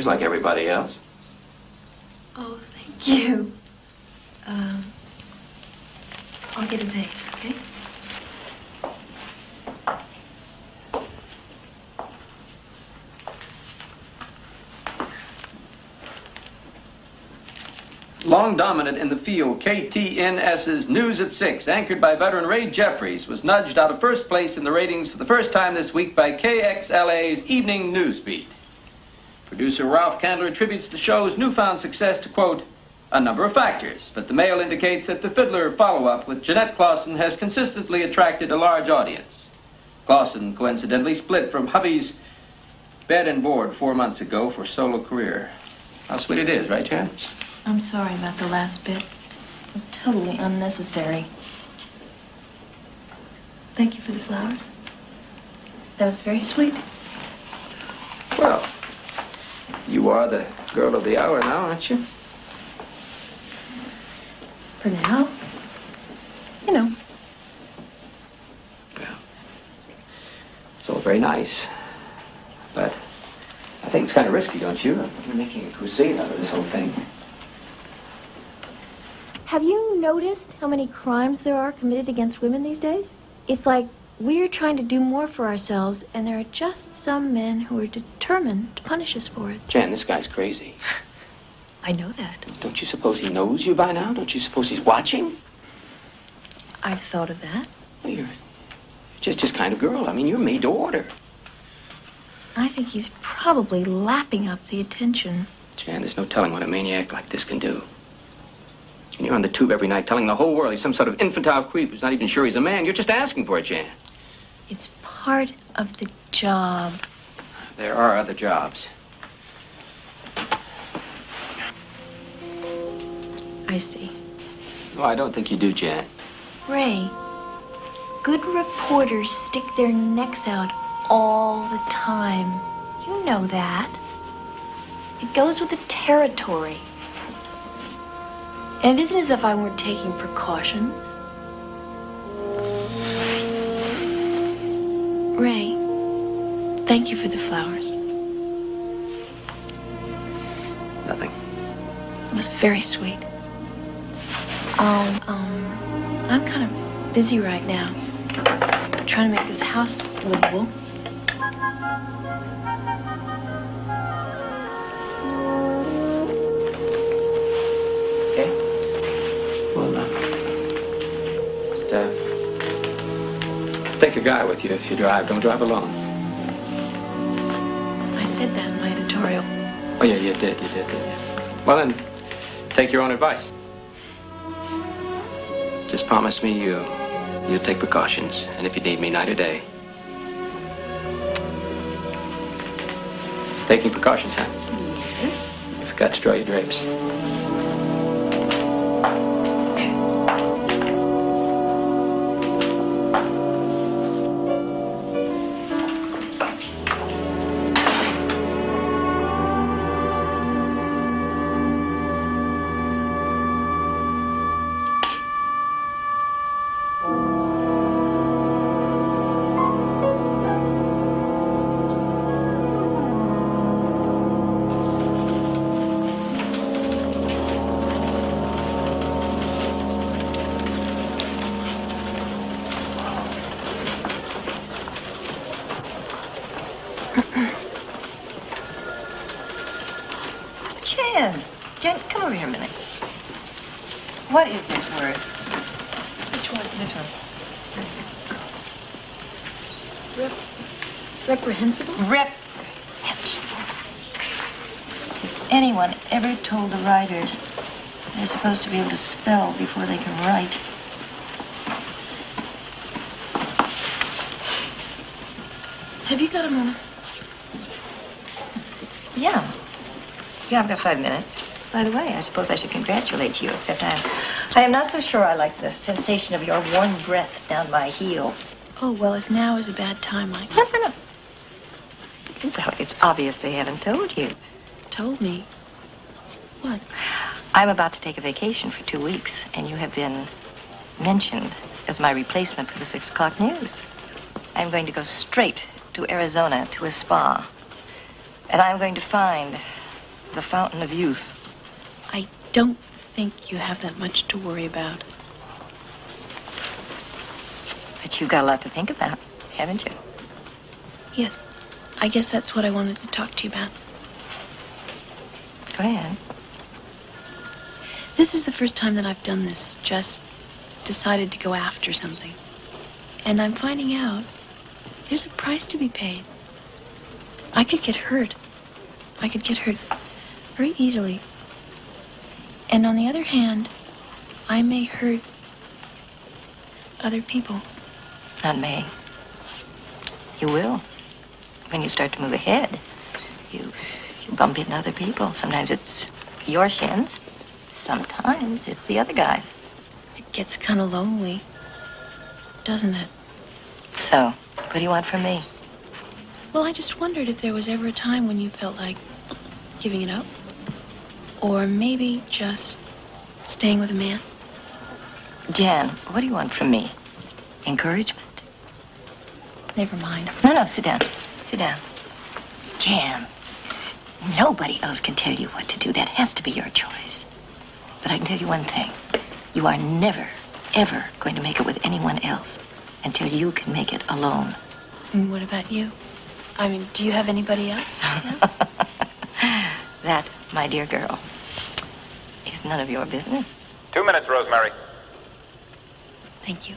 [SPEAKER 8] Like everybody else.
[SPEAKER 12] Oh, thank you. Um, I'll get a vase, okay?
[SPEAKER 8] Long dominant in the field, KTNS's News at 6, anchored by veteran Ray Jeffries, was nudged out of first place in the ratings for the first time this week by KXLA's Evening News Beat. Producer Ralph Candler attributes the show's newfound success to, quote, a number of factors, but the mail indicates that the Fiddler follow-up with Jeanette Clausen has consistently attracted a large audience. Clausen coincidentally split from hubby's bed and board four months ago for solo career. How sweet it is, right, Jan?
[SPEAKER 12] I'm sorry about the last bit. It was totally unnecessary. Thank you for the flowers. That was very sweet.
[SPEAKER 8] Well, you are the girl of the hour now, aren't you?
[SPEAKER 12] For now. You know.
[SPEAKER 8] Well, it's all very nice. But I think it's kind of risky, don't you? You're making a crusade out of this whole thing.
[SPEAKER 6] Have you noticed how many crimes there are committed against women these days? It's like we're trying to do more for ourselves, and there are just some men who are determined to punish us for it.
[SPEAKER 8] Jan, this guy's crazy. [SIGHS]
[SPEAKER 6] I know that.
[SPEAKER 8] Don't you suppose he knows you by now? Don't you suppose he's watching?
[SPEAKER 6] I've thought of that.
[SPEAKER 8] Well, you're just his kind of girl. I mean, you're made to order.
[SPEAKER 6] I think he's probably lapping up the attention.
[SPEAKER 8] Jan, there's no telling what a maniac like this can do. And you're on the tube every night telling the whole world he's some sort of infantile creep who's not even sure he's a man. You're just asking for it, Jan.
[SPEAKER 6] It's part of the job.
[SPEAKER 8] There are other jobs.
[SPEAKER 6] I see.
[SPEAKER 8] Oh, I don't think you do, Jan.
[SPEAKER 6] Ray, good reporters stick their necks out all the time. You know that. It goes with the territory. And it isn't as if I weren't taking precautions. Ray, thank you for the flowers.
[SPEAKER 8] Nothing.
[SPEAKER 6] It was very sweet. Um, um, I'm kind of busy right now. trying to make this house livable.
[SPEAKER 8] Guy with you if you drive. Don't drive alone.
[SPEAKER 6] I said that in my editorial.
[SPEAKER 8] Oh, yeah, you did, you did, didn't you? Well, then, take your own advice. Just promise me you, you'll take precautions, and if you need me night or day. Taking precautions, huh?
[SPEAKER 6] Yes.
[SPEAKER 8] You forgot to draw your drapes.
[SPEAKER 7] Writers they're supposed to be able to spell before they can write?
[SPEAKER 6] Have you got a moment?
[SPEAKER 7] Yeah. Yeah, I've got five minutes. By the way, I suppose I should congratulate you, except I am, I am not so sure I like the sensation of your warm breath down my heels.
[SPEAKER 6] Oh, well, if now is a bad time, I...
[SPEAKER 7] No, no, no. Well, it's obvious they haven't told you.
[SPEAKER 6] Told me?
[SPEAKER 7] I'm about to take a vacation for two weeks, and you have been mentioned as my replacement for the six o'clock news. I'm going to go straight to Arizona to a spa. And I'm going to find the fountain of youth.
[SPEAKER 6] I don't think you have that much to worry about.
[SPEAKER 7] But you've got a lot to think about, haven't you?
[SPEAKER 6] Yes. I guess that's what I wanted to talk to you about.
[SPEAKER 7] Go ahead.
[SPEAKER 6] This is the first time that I've done this. Just decided to go after something. And I'm finding out there's a price to be paid. I could get hurt. I could get hurt very easily. And on the other hand, I may hurt other people.
[SPEAKER 7] Not me. You will. When you start to move ahead, you, you bump into other people. Sometimes it's your shins. Sometimes it's the other guys.
[SPEAKER 6] It gets kind of lonely, doesn't it?
[SPEAKER 7] So, what do you want from me?
[SPEAKER 6] Well, I just wondered if there was ever a time when you felt like giving it up. Or maybe just staying with a man.
[SPEAKER 7] Jan, what do you want from me? Encouragement?
[SPEAKER 6] Never mind.
[SPEAKER 7] No, no, sit down. Sit down. Jan, nobody else can tell you what to do. That has to be your choice. But I can tell you one thing. You are never, ever going to make it with anyone else until you can make it alone.
[SPEAKER 6] And what about you? I mean, do you have anybody else? [LAUGHS]
[SPEAKER 7] That, my dear girl, is none of your business.
[SPEAKER 26] Two minutes, Rosemary.
[SPEAKER 6] Thank you.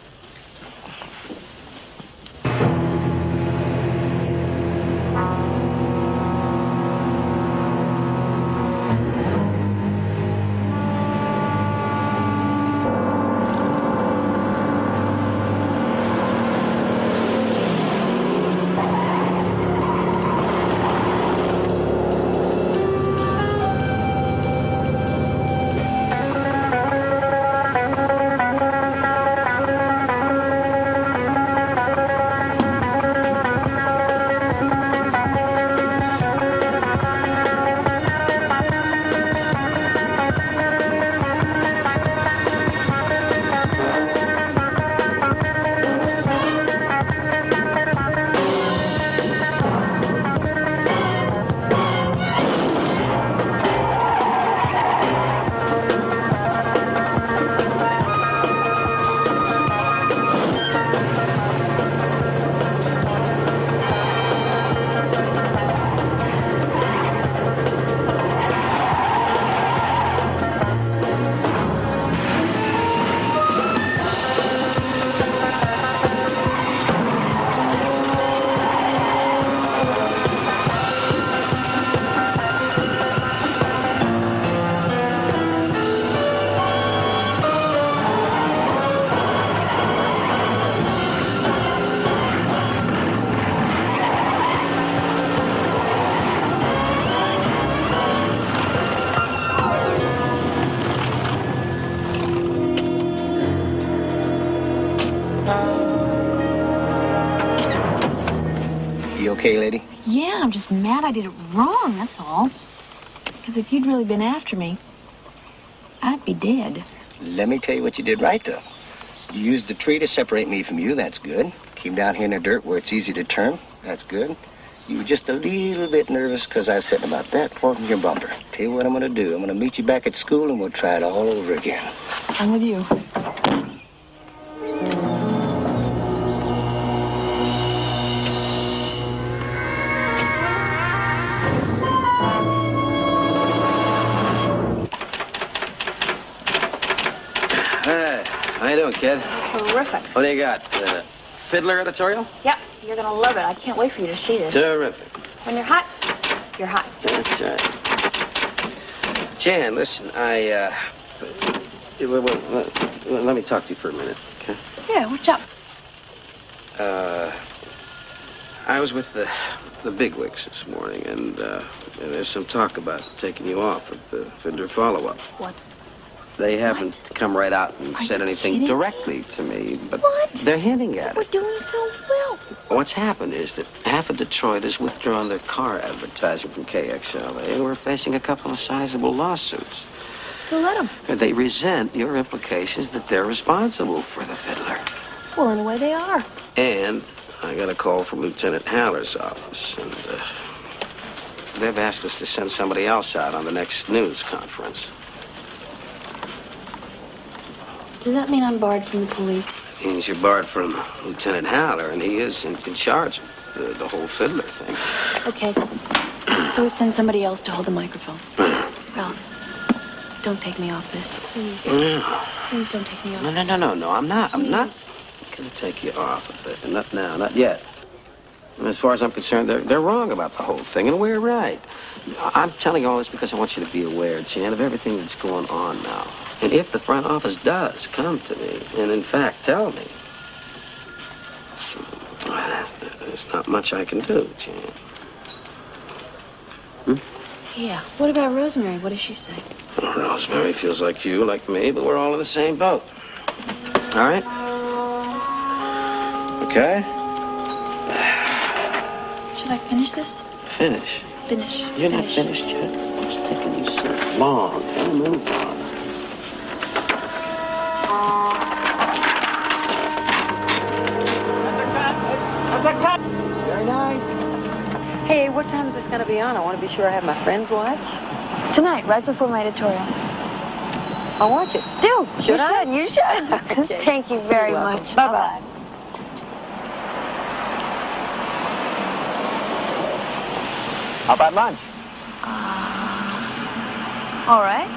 [SPEAKER 24] Okay, lady?
[SPEAKER 6] Yeah, I'm just mad I did it wrong, that's all. Because if you'd really been after me, I'd be dead.
[SPEAKER 24] Let me tell you what you did right, though. You used the tree to separate me from you. That's good. Came down here in the dirt where it's easy to turn. That's good. You were just a little bit nervous because I said about that far from your bumper. Tell you what I'm going to do. I'm going to meet you back at school and we'll try it all over again.
[SPEAKER 6] I'm with you.
[SPEAKER 5] What do you got? Uh, Fiddler editorial?
[SPEAKER 6] Yep, you're gonna love it. I can't wait for you to see this.
[SPEAKER 5] Terrific.
[SPEAKER 6] When you're hot, you're hot.
[SPEAKER 5] That's right. Jan, listen, I, uh... Well, well, let, let me talk to you for a minute, okay?
[SPEAKER 6] Yeah, what's up?
[SPEAKER 5] Uh... I was with the, the bigwigs this morning, and, uh, and there's some talk about taking you off at the Fiddler follow-up.
[SPEAKER 6] What?
[SPEAKER 5] They haven't come right out and
[SPEAKER 6] Are
[SPEAKER 5] said anything
[SPEAKER 6] kidding?
[SPEAKER 5] directly to me, but
[SPEAKER 6] What?
[SPEAKER 5] they're hinting at
[SPEAKER 6] We're
[SPEAKER 5] it.
[SPEAKER 6] doing so well.
[SPEAKER 5] What's happened is that half of Detroit has withdrawn their car advertising from KXLA, and we're facing a couple of sizable lawsuits.
[SPEAKER 6] So let them.
[SPEAKER 5] They resent your implications that they're responsible for the fiddler.
[SPEAKER 6] Well, in a way, they are.
[SPEAKER 5] And I got a call from Lieutenant Haller's office, and uh, they've asked us to send somebody else out on the next news conference.
[SPEAKER 6] Does that mean I'm barred from the police?
[SPEAKER 5] Means you're barred from Lieutenant Haller, and he is in, in charge of the, the whole fiddler thing.
[SPEAKER 6] Okay. So we send somebody else to hold the microphones. Hmm. Ralph, don't take me off this, please.
[SPEAKER 5] No,
[SPEAKER 6] Please don't take me off.
[SPEAKER 5] no, no, no, no, no. I'm not. I'm not going to take you off of it. Not now. Not yet. And as far as I'm concerned, they're, they're wrong about the whole thing, and we're right. I'm telling you all this because I want you to be aware, Jan, of everything that's going on now. And if the front office does come to me and, in fact, tell me, there's not much I can do, Jan. Hmm?
[SPEAKER 6] Yeah. What about Rosemary? What does she say?
[SPEAKER 5] Rosemary feels like you, like me, but we're all in the same boat. All right? Okay?
[SPEAKER 6] Should I finish this?
[SPEAKER 5] Finish.
[SPEAKER 6] Finish.
[SPEAKER 5] You're not finished yet. What's taking you so long? Gotta move on.
[SPEAKER 11] Very nice. Hey, what time is this going to be on? I want to be sure I have my friends watch.
[SPEAKER 6] Tonight, right before my editorial.
[SPEAKER 11] I'll watch it.
[SPEAKER 6] Do.
[SPEAKER 11] Should
[SPEAKER 6] you
[SPEAKER 11] I?
[SPEAKER 6] Should. You should. [LAUGHS]
[SPEAKER 11] Okay.
[SPEAKER 6] Thank you very
[SPEAKER 11] You're
[SPEAKER 6] much.
[SPEAKER 11] Bye-bye.
[SPEAKER 18] How about lunch?
[SPEAKER 6] Uh, all right.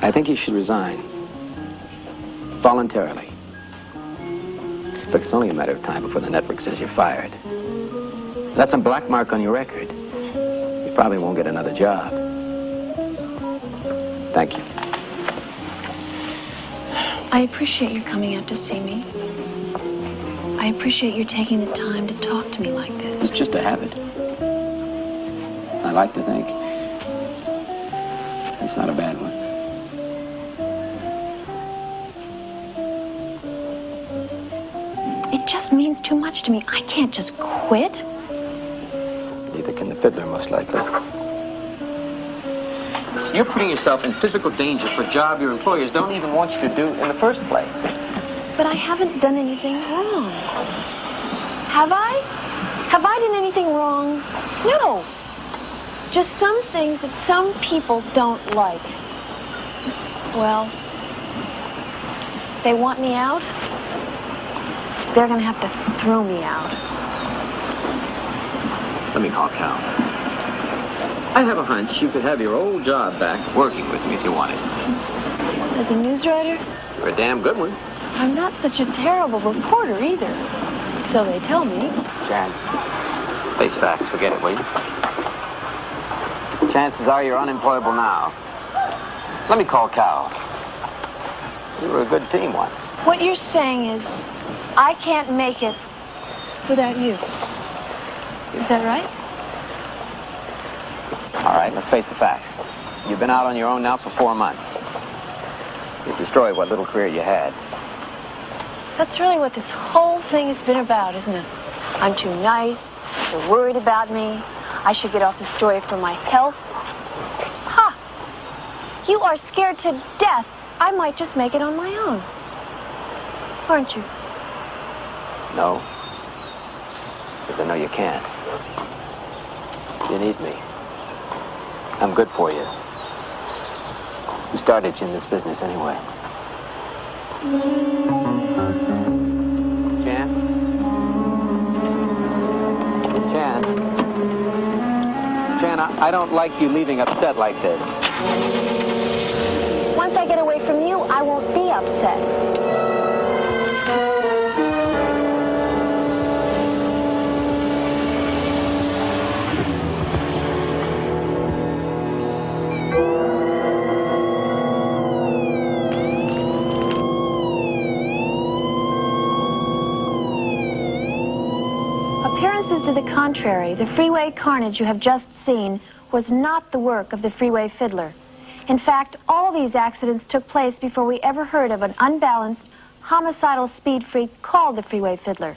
[SPEAKER 5] I think you should resign. Voluntarily. Look, it's only a matter of time before the network says you're fired. That's a black mark on your record. You probably won't get another job. Thank you.
[SPEAKER 6] I appreciate you coming out to see me. I appreciate you taking the time to talk to me like this.
[SPEAKER 5] It's just a habit. I like to think. It's not a bad one.
[SPEAKER 6] It just means too much to me. I can't just quit.
[SPEAKER 5] Neither can the fiddler, most likely.
[SPEAKER 8] You're putting yourself in physical danger for a job your employers don't even want you to do in the first place.
[SPEAKER 6] But I haven't done anything wrong. Have I? Have I done anything wrong? No. Just some things that some people don't like. Well, they want me out. They're gonna have to throw me out.
[SPEAKER 8] Let me call Cal. I have a hunch you could have your old job back working with me if you wanted.
[SPEAKER 6] As a news writer,
[SPEAKER 8] You're a damn good one.
[SPEAKER 6] I'm not such a terrible reporter either. So they tell me.
[SPEAKER 8] Jan, face facts. Forget it, will you? Chances are you're unemployable now. Let me call Cal. We were a good team once.
[SPEAKER 6] What you're saying is, I can't make it without you. Is that right?
[SPEAKER 8] All right, let's face the facts. You've been out on your own now for four months. You've destroyed what little career you had.
[SPEAKER 6] That's really what this whole thing has been about, isn't it? I'm too nice. You're worried about me. I should get off the story for my health. Ha! You are scared to death. I might just make it on my own. Aren't you?
[SPEAKER 8] No. Because I know you can't. You need me. I'm good for you. Who started you in this business anyway? Jan? Jan? I, I don't like you leaving upset like this.
[SPEAKER 6] Once I get away from you, I won't be upset. Appearances to the contrary, the freeway carnage you have just seen was not the work of the freeway fiddler. In fact, all these accidents took place before we ever heard of an unbalanced, homicidal speed freak called the freeway fiddler.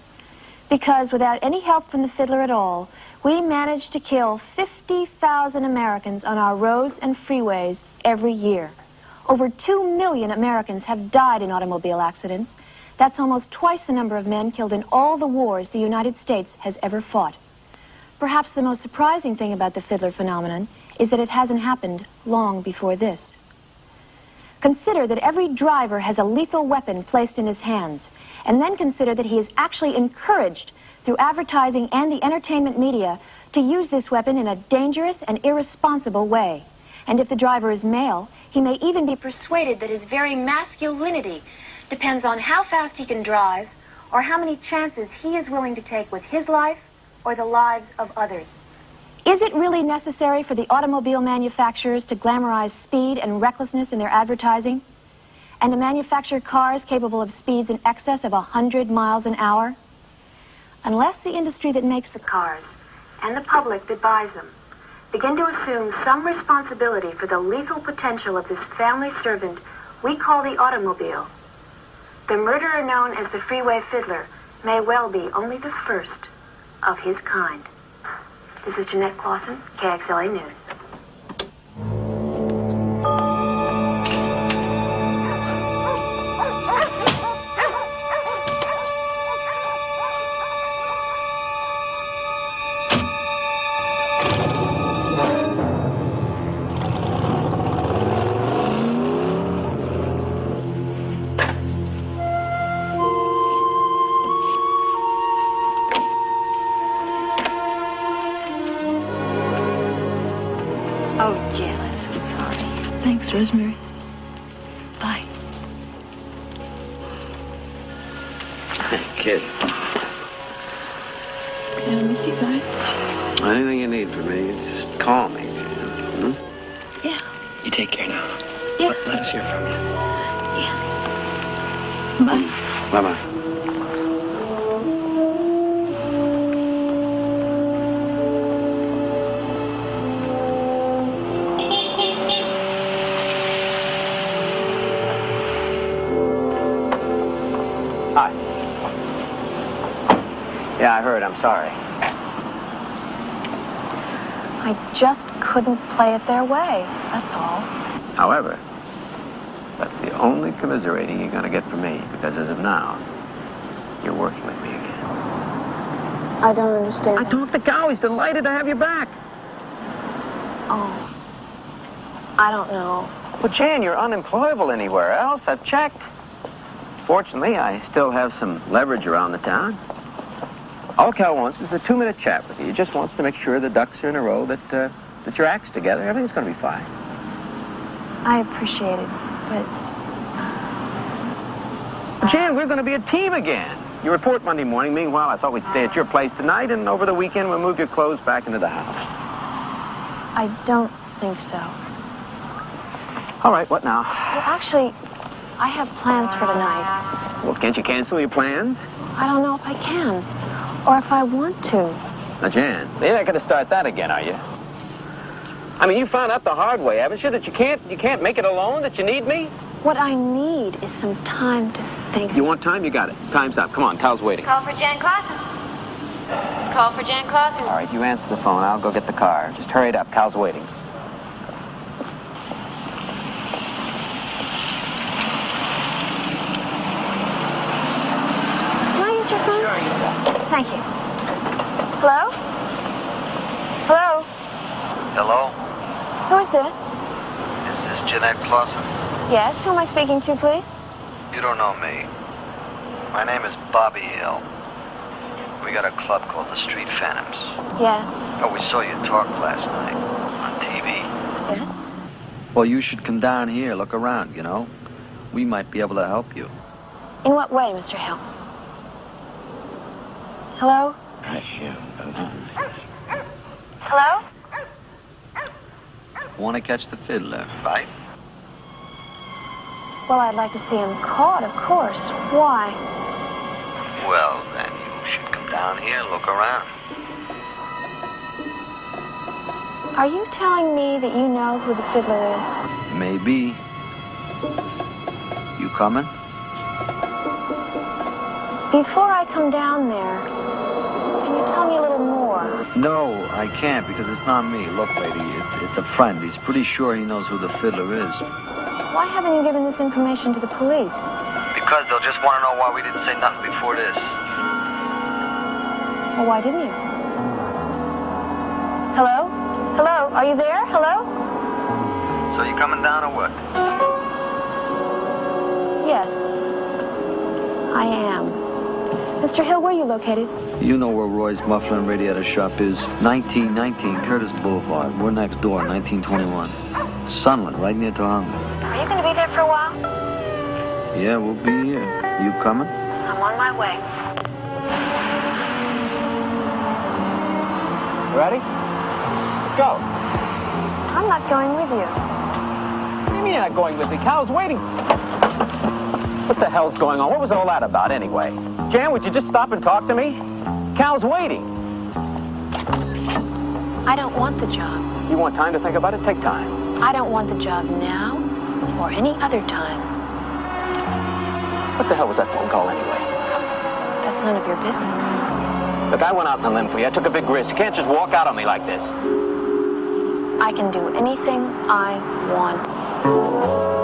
[SPEAKER 6] Because without any help from the fiddler at all, we managed to kill 50,000 Americans on our roads and freeways every year. Over 2 million Americans have died in automobile accidents. That's almost twice the number of men killed in all the wars the United States has ever fought. Perhaps the most surprising thing about the fiddler phenomenon is that it hasn't happened long before this. Consider that every driver has a lethal weapon placed in his hands, and then consider that he is actually encouraged through advertising and the entertainment media to use this weapon in a dangerous and irresponsible way. And if the driver is male, he may even be persuaded that his very masculinity depends on how fast he can drive or how many chances he is willing to take with his life or the lives of others. Is it really necessary for the automobile manufacturers to glamorize speed and recklessness in their advertising? And to manufacture cars capable of speeds in excess of 100 miles an hour? Unless the industry that makes the cars and the public that buys them begin to assume some responsibility for the lethal potential of this family servant we call the automobile, the murderer known as the Freeway Fiddler may well be only the first of his kind. This is Jeanette Clausen, KXLA News.
[SPEAKER 5] Rosemary. Bye.
[SPEAKER 8] Kid,
[SPEAKER 5] Can I miss you guys?
[SPEAKER 8] anything you need from me, just call me. Hmm?
[SPEAKER 5] Yeah.
[SPEAKER 27] You take care now.
[SPEAKER 5] Yeah.
[SPEAKER 27] Let, let us hear from you.
[SPEAKER 5] Bye.
[SPEAKER 8] Bye-bye.
[SPEAKER 6] Couldn't play it their way, that's all.
[SPEAKER 8] However, that's the only commiserating you're going to get from me, because as of now, you're working with me again.
[SPEAKER 6] I don't understand.
[SPEAKER 8] I talked to Cal. He's delighted to have you back.
[SPEAKER 6] Oh. I don't know.
[SPEAKER 8] Well, Jan, you're unemployable anywhere else. I've checked. Fortunately, I still have some leverage around the town. All Cal wants is a two-minute chat with you. He just wants to make sure the ducks are in a row, that, uh, that your act's together. Everything's going to be fine.
[SPEAKER 6] I appreciate it, but
[SPEAKER 8] Jan, we're going to be a team again. You report Monday morning. Meanwhile, I thought we'd stay at your place tonight, and over the weekend, we'll move your clothes back into the house.
[SPEAKER 6] I don't think so.
[SPEAKER 8] All right, what now?
[SPEAKER 6] Well, actually, I have plans for tonight.
[SPEAKER 8] Well, can't you cancel your plans?
[SPEAKER 6] I don't know if I can, or if I want to.
[SPEAKER 8] Now, Jan, you're not going to start that again, are you? I mean, you found out the hard way, haven't you? That you can't, you can't make it alone. That you need me.
[SPEAKER 6] What I need is some time to think.
[SPEAKER 8] You want time? You got it. Time's up. Come on, Cal's waiting.
[SPEAKER 9] Call for Jan Clausen. Call for Jan Clausen.
[SPEAKER 8] All right, you answer the phone. I'll go get the car. Just hurry it up. Cal's waiting.
[SPEAKER 6] Can I use your phone? Sure, Thank you. Hello? Hello?
[SPEAKER 18] Hello,
[SPEAKER 6] Who is this?
[SPEAKER 18] is this Jeanette Clausen?
[SPEAKER 6] Yes, who am I speaking to, please?
[SPEAKER 18] You don't know me. My name is Bobby Hill. We got a club called the Street Phantoms.
[SPEAKER 6] Yes.
[SPEAKER 18] Oh, we saw you talk last night on TV.
[SPEAKER 6] Yes?
[SPEAKER 18] Well, you should come down here, look around, you know. We might be able to help you.
[SPEAKER 6] In what way, Mr. Hill? Hello? Hello?
[SPEAKER 18] Want to catch the fiddler, right?
[SPEAKER 6] Well, I'd like to see him caught, of course. Why?
[SPEAKER 18] Well, then you should come down here, and look around.
[SPEAKER 6] Are you telling me that you know who the fiddler is?
[SPEAKER 18] Maybe. You coming?
[SPEAKER 6] Before I come down there, can you tell me a little more?
[SPEAKER 18] No, I can't because it's not me. Look, lady, it, it's a friend. He's pretty sure he knows who the fiddler is.
[SPEAKER 6] Why haven't you given this information to the police?
[SPEAKER 18] Because they'll just want to know why we didn't say nothing before this.
[SPEAKER 6] Well, why didn't you? Hello? Hello? Are you there? Hello?
[SPEAKER 18] So you coming down or what?
[SPEAKER 6] Yes. I am. Mr. Hill, where are you located?
[SPEAKER 18] You know where Roy's Muffler and Radiator Shop is. 1919 Curtis Boulevard. We're next door, 1921. Sunland, right near
[SPEAKER 6] Tujunga.
[SPEAKER 18] Yeah, we'll be here. You coming?
[SPEAKER 6] I'm on my way.
[SPEAKER 8] Ready? Let's go.
[SPEAKER 6] I'm not going with you.
[SPEAKER 8] What do you mean you're not going with me? Cal's waiting. What the hell's going on? What was all that about anyway? Jan, would you just stop and talk to me? Cal's waiting.
[SPEAKER 28] I don't want the job.
[SPEAKER 8] You want time to think about it? Take time.
[SPEAKER 28] I don't want the job now or any other time.
[SPEAKER 8] What the hell was that phone call anyway?
[SPEAKER 28] That's none of your business.
[SPEAKER 8] Look, I went out on a limb for you. I took a big risk. You can't just walk out on me like this.
[SPEAKER 28] I can do anything I want.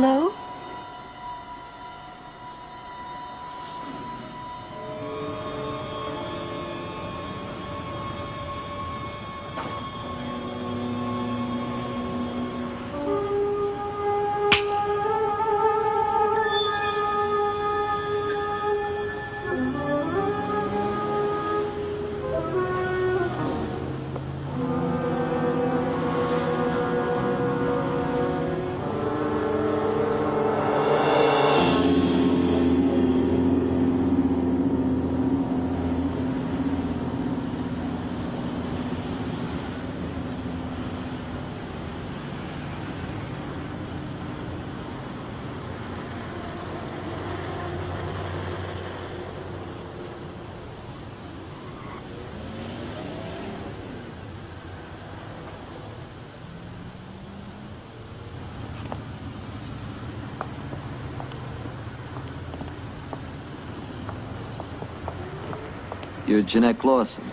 [SPEAKER 6] Hello?
[SPEAKER 26] You're Jeanette Lawson.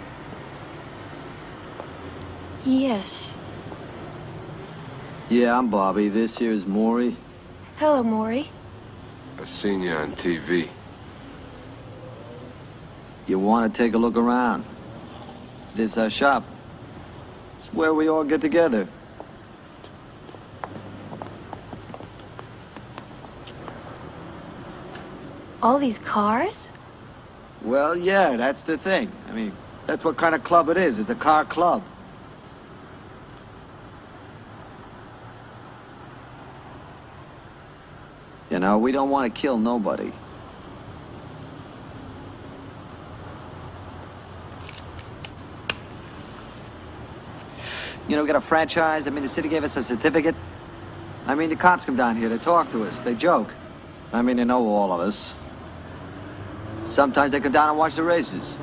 [SPEAKER 6] Yes.
[SPEAKER 26] Yeah, I'm Bobby. This here's Maury.
[SPEAKER 6] Hello, Maury.
[SPEAKER 29] I seen you on TV.
[SPEAKER 26] You want to take a look around? This is our shop. It's where we all get together.
[SPEAKER 6] All these cars?
[SPEAKER 26] Well, yeah, that's the thing. I mean, that's what kind of club it is. It's a car club. You know, we don't want to kill nobody. You know, we got a franchise. I mean, the city gave us a certificate. I mean, the cops come down here. They talk to us. They joke. I mean, they know all of us. Sometimes they come down and watch the races.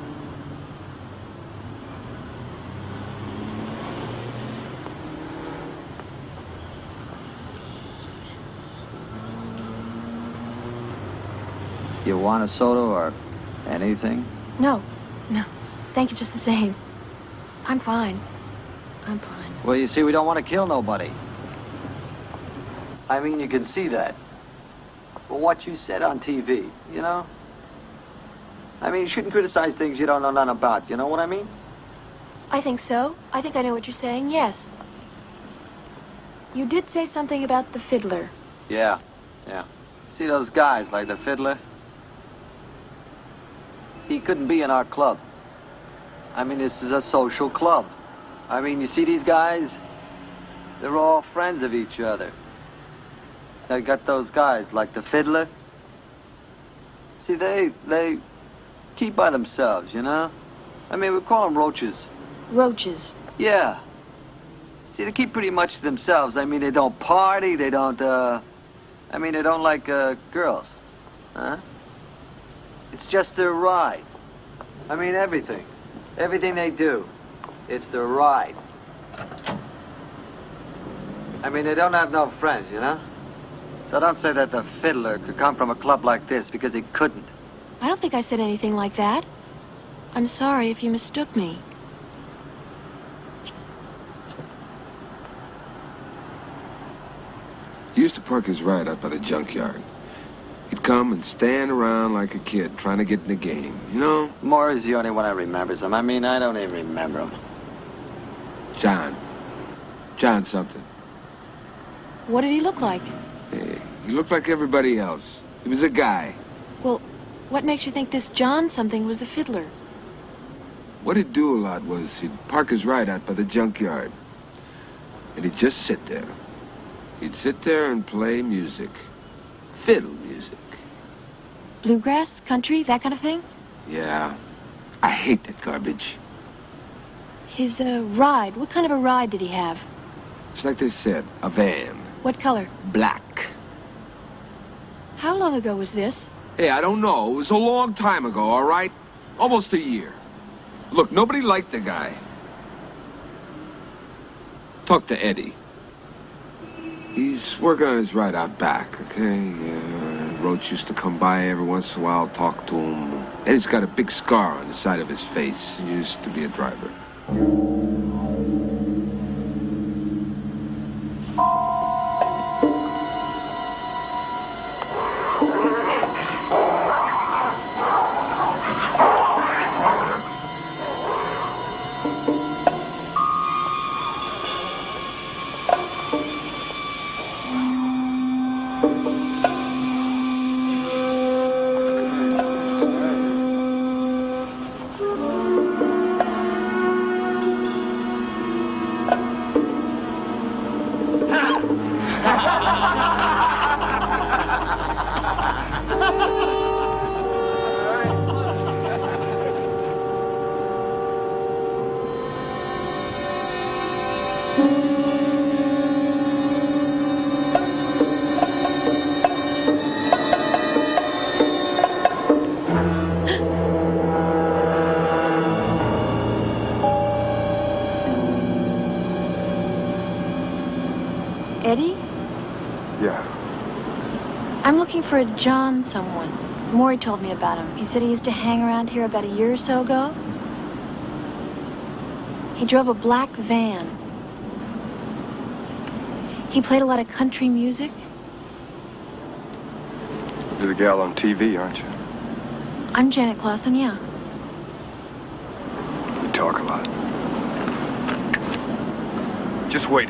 [SPEAKER 26] You want a soda or anything?
[SPEAKER 6] No, no. Thank you just the same. I'm fine. I'm fine.
[SPEAKER 26] Well, you see, we don't want to kill nobody. I mean, you can see that. But what you said on TV, you know? I mean, you shouldn't criticize things you don't know none about. You know what I mean?
[SPEAKER 6] I think so. I think I know what you're saying, yes. You did say something about the fiddler.
[SPEAKER 26] Yeah, yeah. See those guys like the fiddler? He couldn't be in our club. I mean, this is a social club. I mean, you see these guys? They're all friends of each other. They got those guys like the fiddler. See, they, they keep by themselves, you know? I mean, we call them roaches.
[SPEAKER 6] Roaches.
[SPEAKER 26] Yeah. See, they keep pretty much to themselves. I mean, they don't party, they don't, uh... I mean, they don't like, uh, girls. Huh? It's just their ride. I mean, everything. Everything they do. It's their ride. I mean, they don't have no friends, you know? So don't say that the fiddler could come from a club like this, because he couldn't.
[SPEAKER 6] I don't think I said anything like that. I'm sorry if you mistook me.
[SPEAKER 29] He used to park his ride out by the junkyard. He'd come and stand around like a kid trying to get in the game, you know?
[SPEAKER 26] Maury's the only one that remembers him. I mean, I don't even remember him.
[SPEAKER 29] John. John something.
[SPEAKER 6] What did he look like?
[SPEAKER 29] Hey, he looked like everybody else. He was a guy.
[SPEAKER 6] Well, what makes you think this John something was the fiddler?
[SPEAKER 29] What he'd do a lot was he'd park his ride out by the junkyard. And he'd just sit there. He'd sit there and play music. Fiddle music.
[SPEAKER 6] Bluegrass, country, that kind of thing?
[SPEAKER 29] Yeah. I hate that garbage.
[SPEAKER 6] His, uh, ride, what kind of a ride did he have?
[SPEAKER 29] It's like they said, a van.
[SPEAKER 6] What color?
[SPEAKER 29] Black.
[SPEAKER 6] How long ago was this?
[SPEAKER 29] Hey, I don't know. It was a long time ago, all right? Almost a year. Look, nobody liked the guy. Talk to Eddie. He's working on his ride out back, okay? Yeah, Roach used to come by every once in a while, talk to him. Eddie's got a big scar on the side of his face. He used to be a driver.
[SPEAKER 6] I'm looking for a John someone. Maury told me about him. He said he used to hang around here about a year or so ago. He drove a black van. He played a lot of country music.
[SPEAKER 30] You're the gal on TV, aren't you?
[SPEAKER 6] I'm Janet Clausen, yeah.
[SPEAKER 30] You talk a lot. Just wait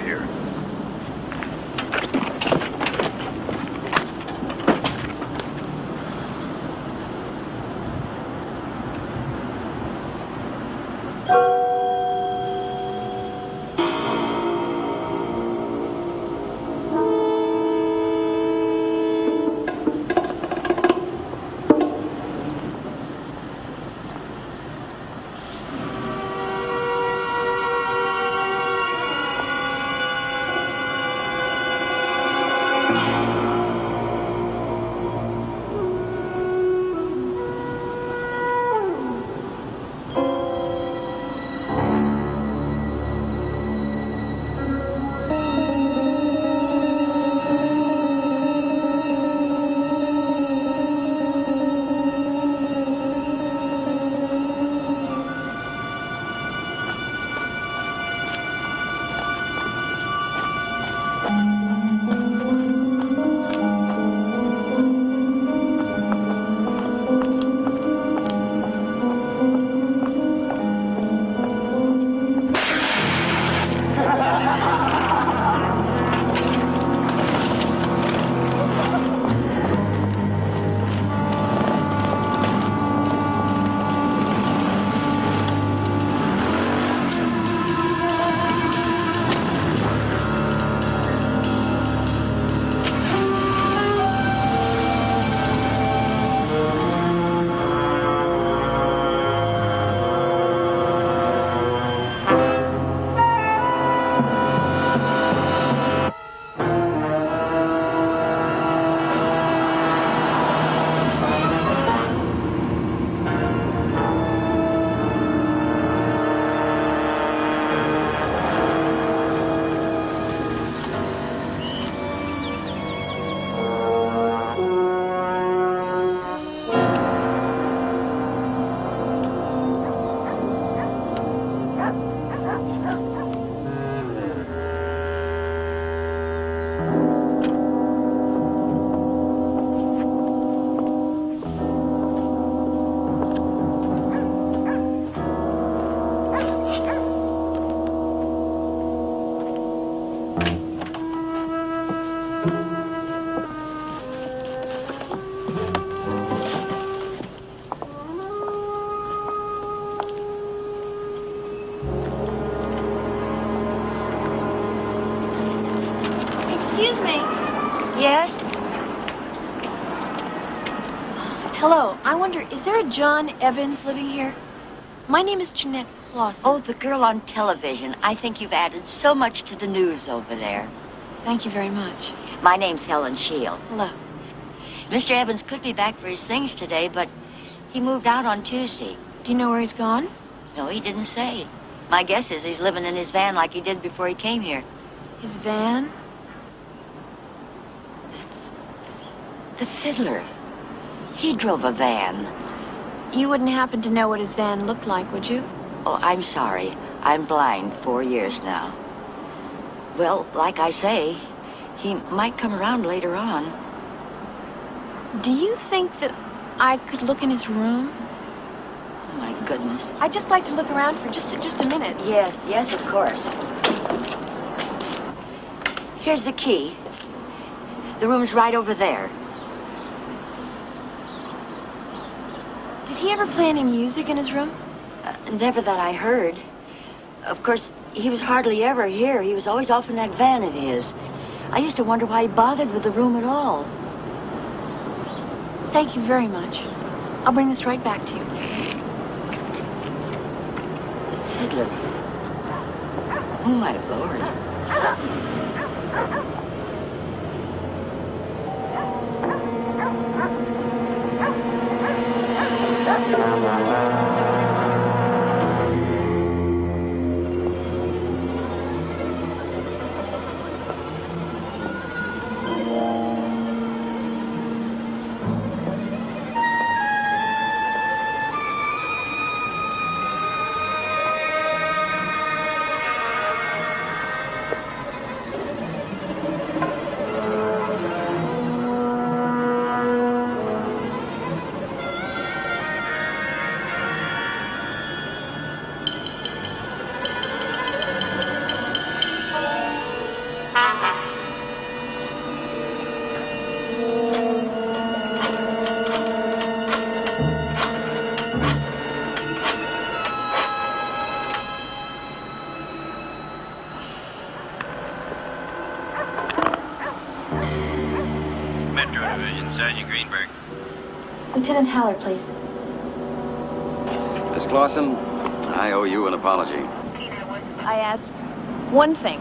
[SPEAKER 6] there a John Evans living here? My name is Jeanette Clausen.
[SPEAKER 31] Oh, the girl on television. I think you've added so much to the news over there.
[SPEAKER 6] Thank you very much.
[SPEAKER 31] My name's Helen Shield.
[SPEAKER 6] Hello.
[SPEAKER 31] Mr. Evans could be back for his things today, but he moved out on Tuesday.
[SPEAKER 6] Do you know where he's gone?
[SPEAKER 31] No, he didn't say. My guess is he's living in his van like he did before he came here.
[SPEAKER 6] His van?
[SPEAKER 31] The fiddler. He drove a van.
[SPEAKER 6] You wouldn't happen to know what his van looked like, would you?
[SPEAKER 31] Oh, I'm sorry. I'm blind four years now. Well, like I say, he might come around later on.
[SPEAKER 6] Do you think that I could look in his room?
[SPEAKER 31] Oh, my goodness.
[SPEAKER 6] I'd just like to look around for just a, just a minute.
[SPEAKER 31] Yes, yes, of course. Here's the key. The room's right over there.
[SPEAKER 6] Did he ever play any music in his room?
[SPEAKER 31] Uh, never that I heard. Of course, he was hardly ever here. He was always off in that van of his. I used to wonder why he bothered with the room at all.
[SPEAKER 6] Thank you very much. I'll bring this right back to you.
[SPEAKER 31] Fiddler. Oh, my lord.
[SPEAKER 32] Haller, please.
[SPEAKER 13] Miss Clausen, I owe you an apology.
[SPEAKER 6] I ask one thing.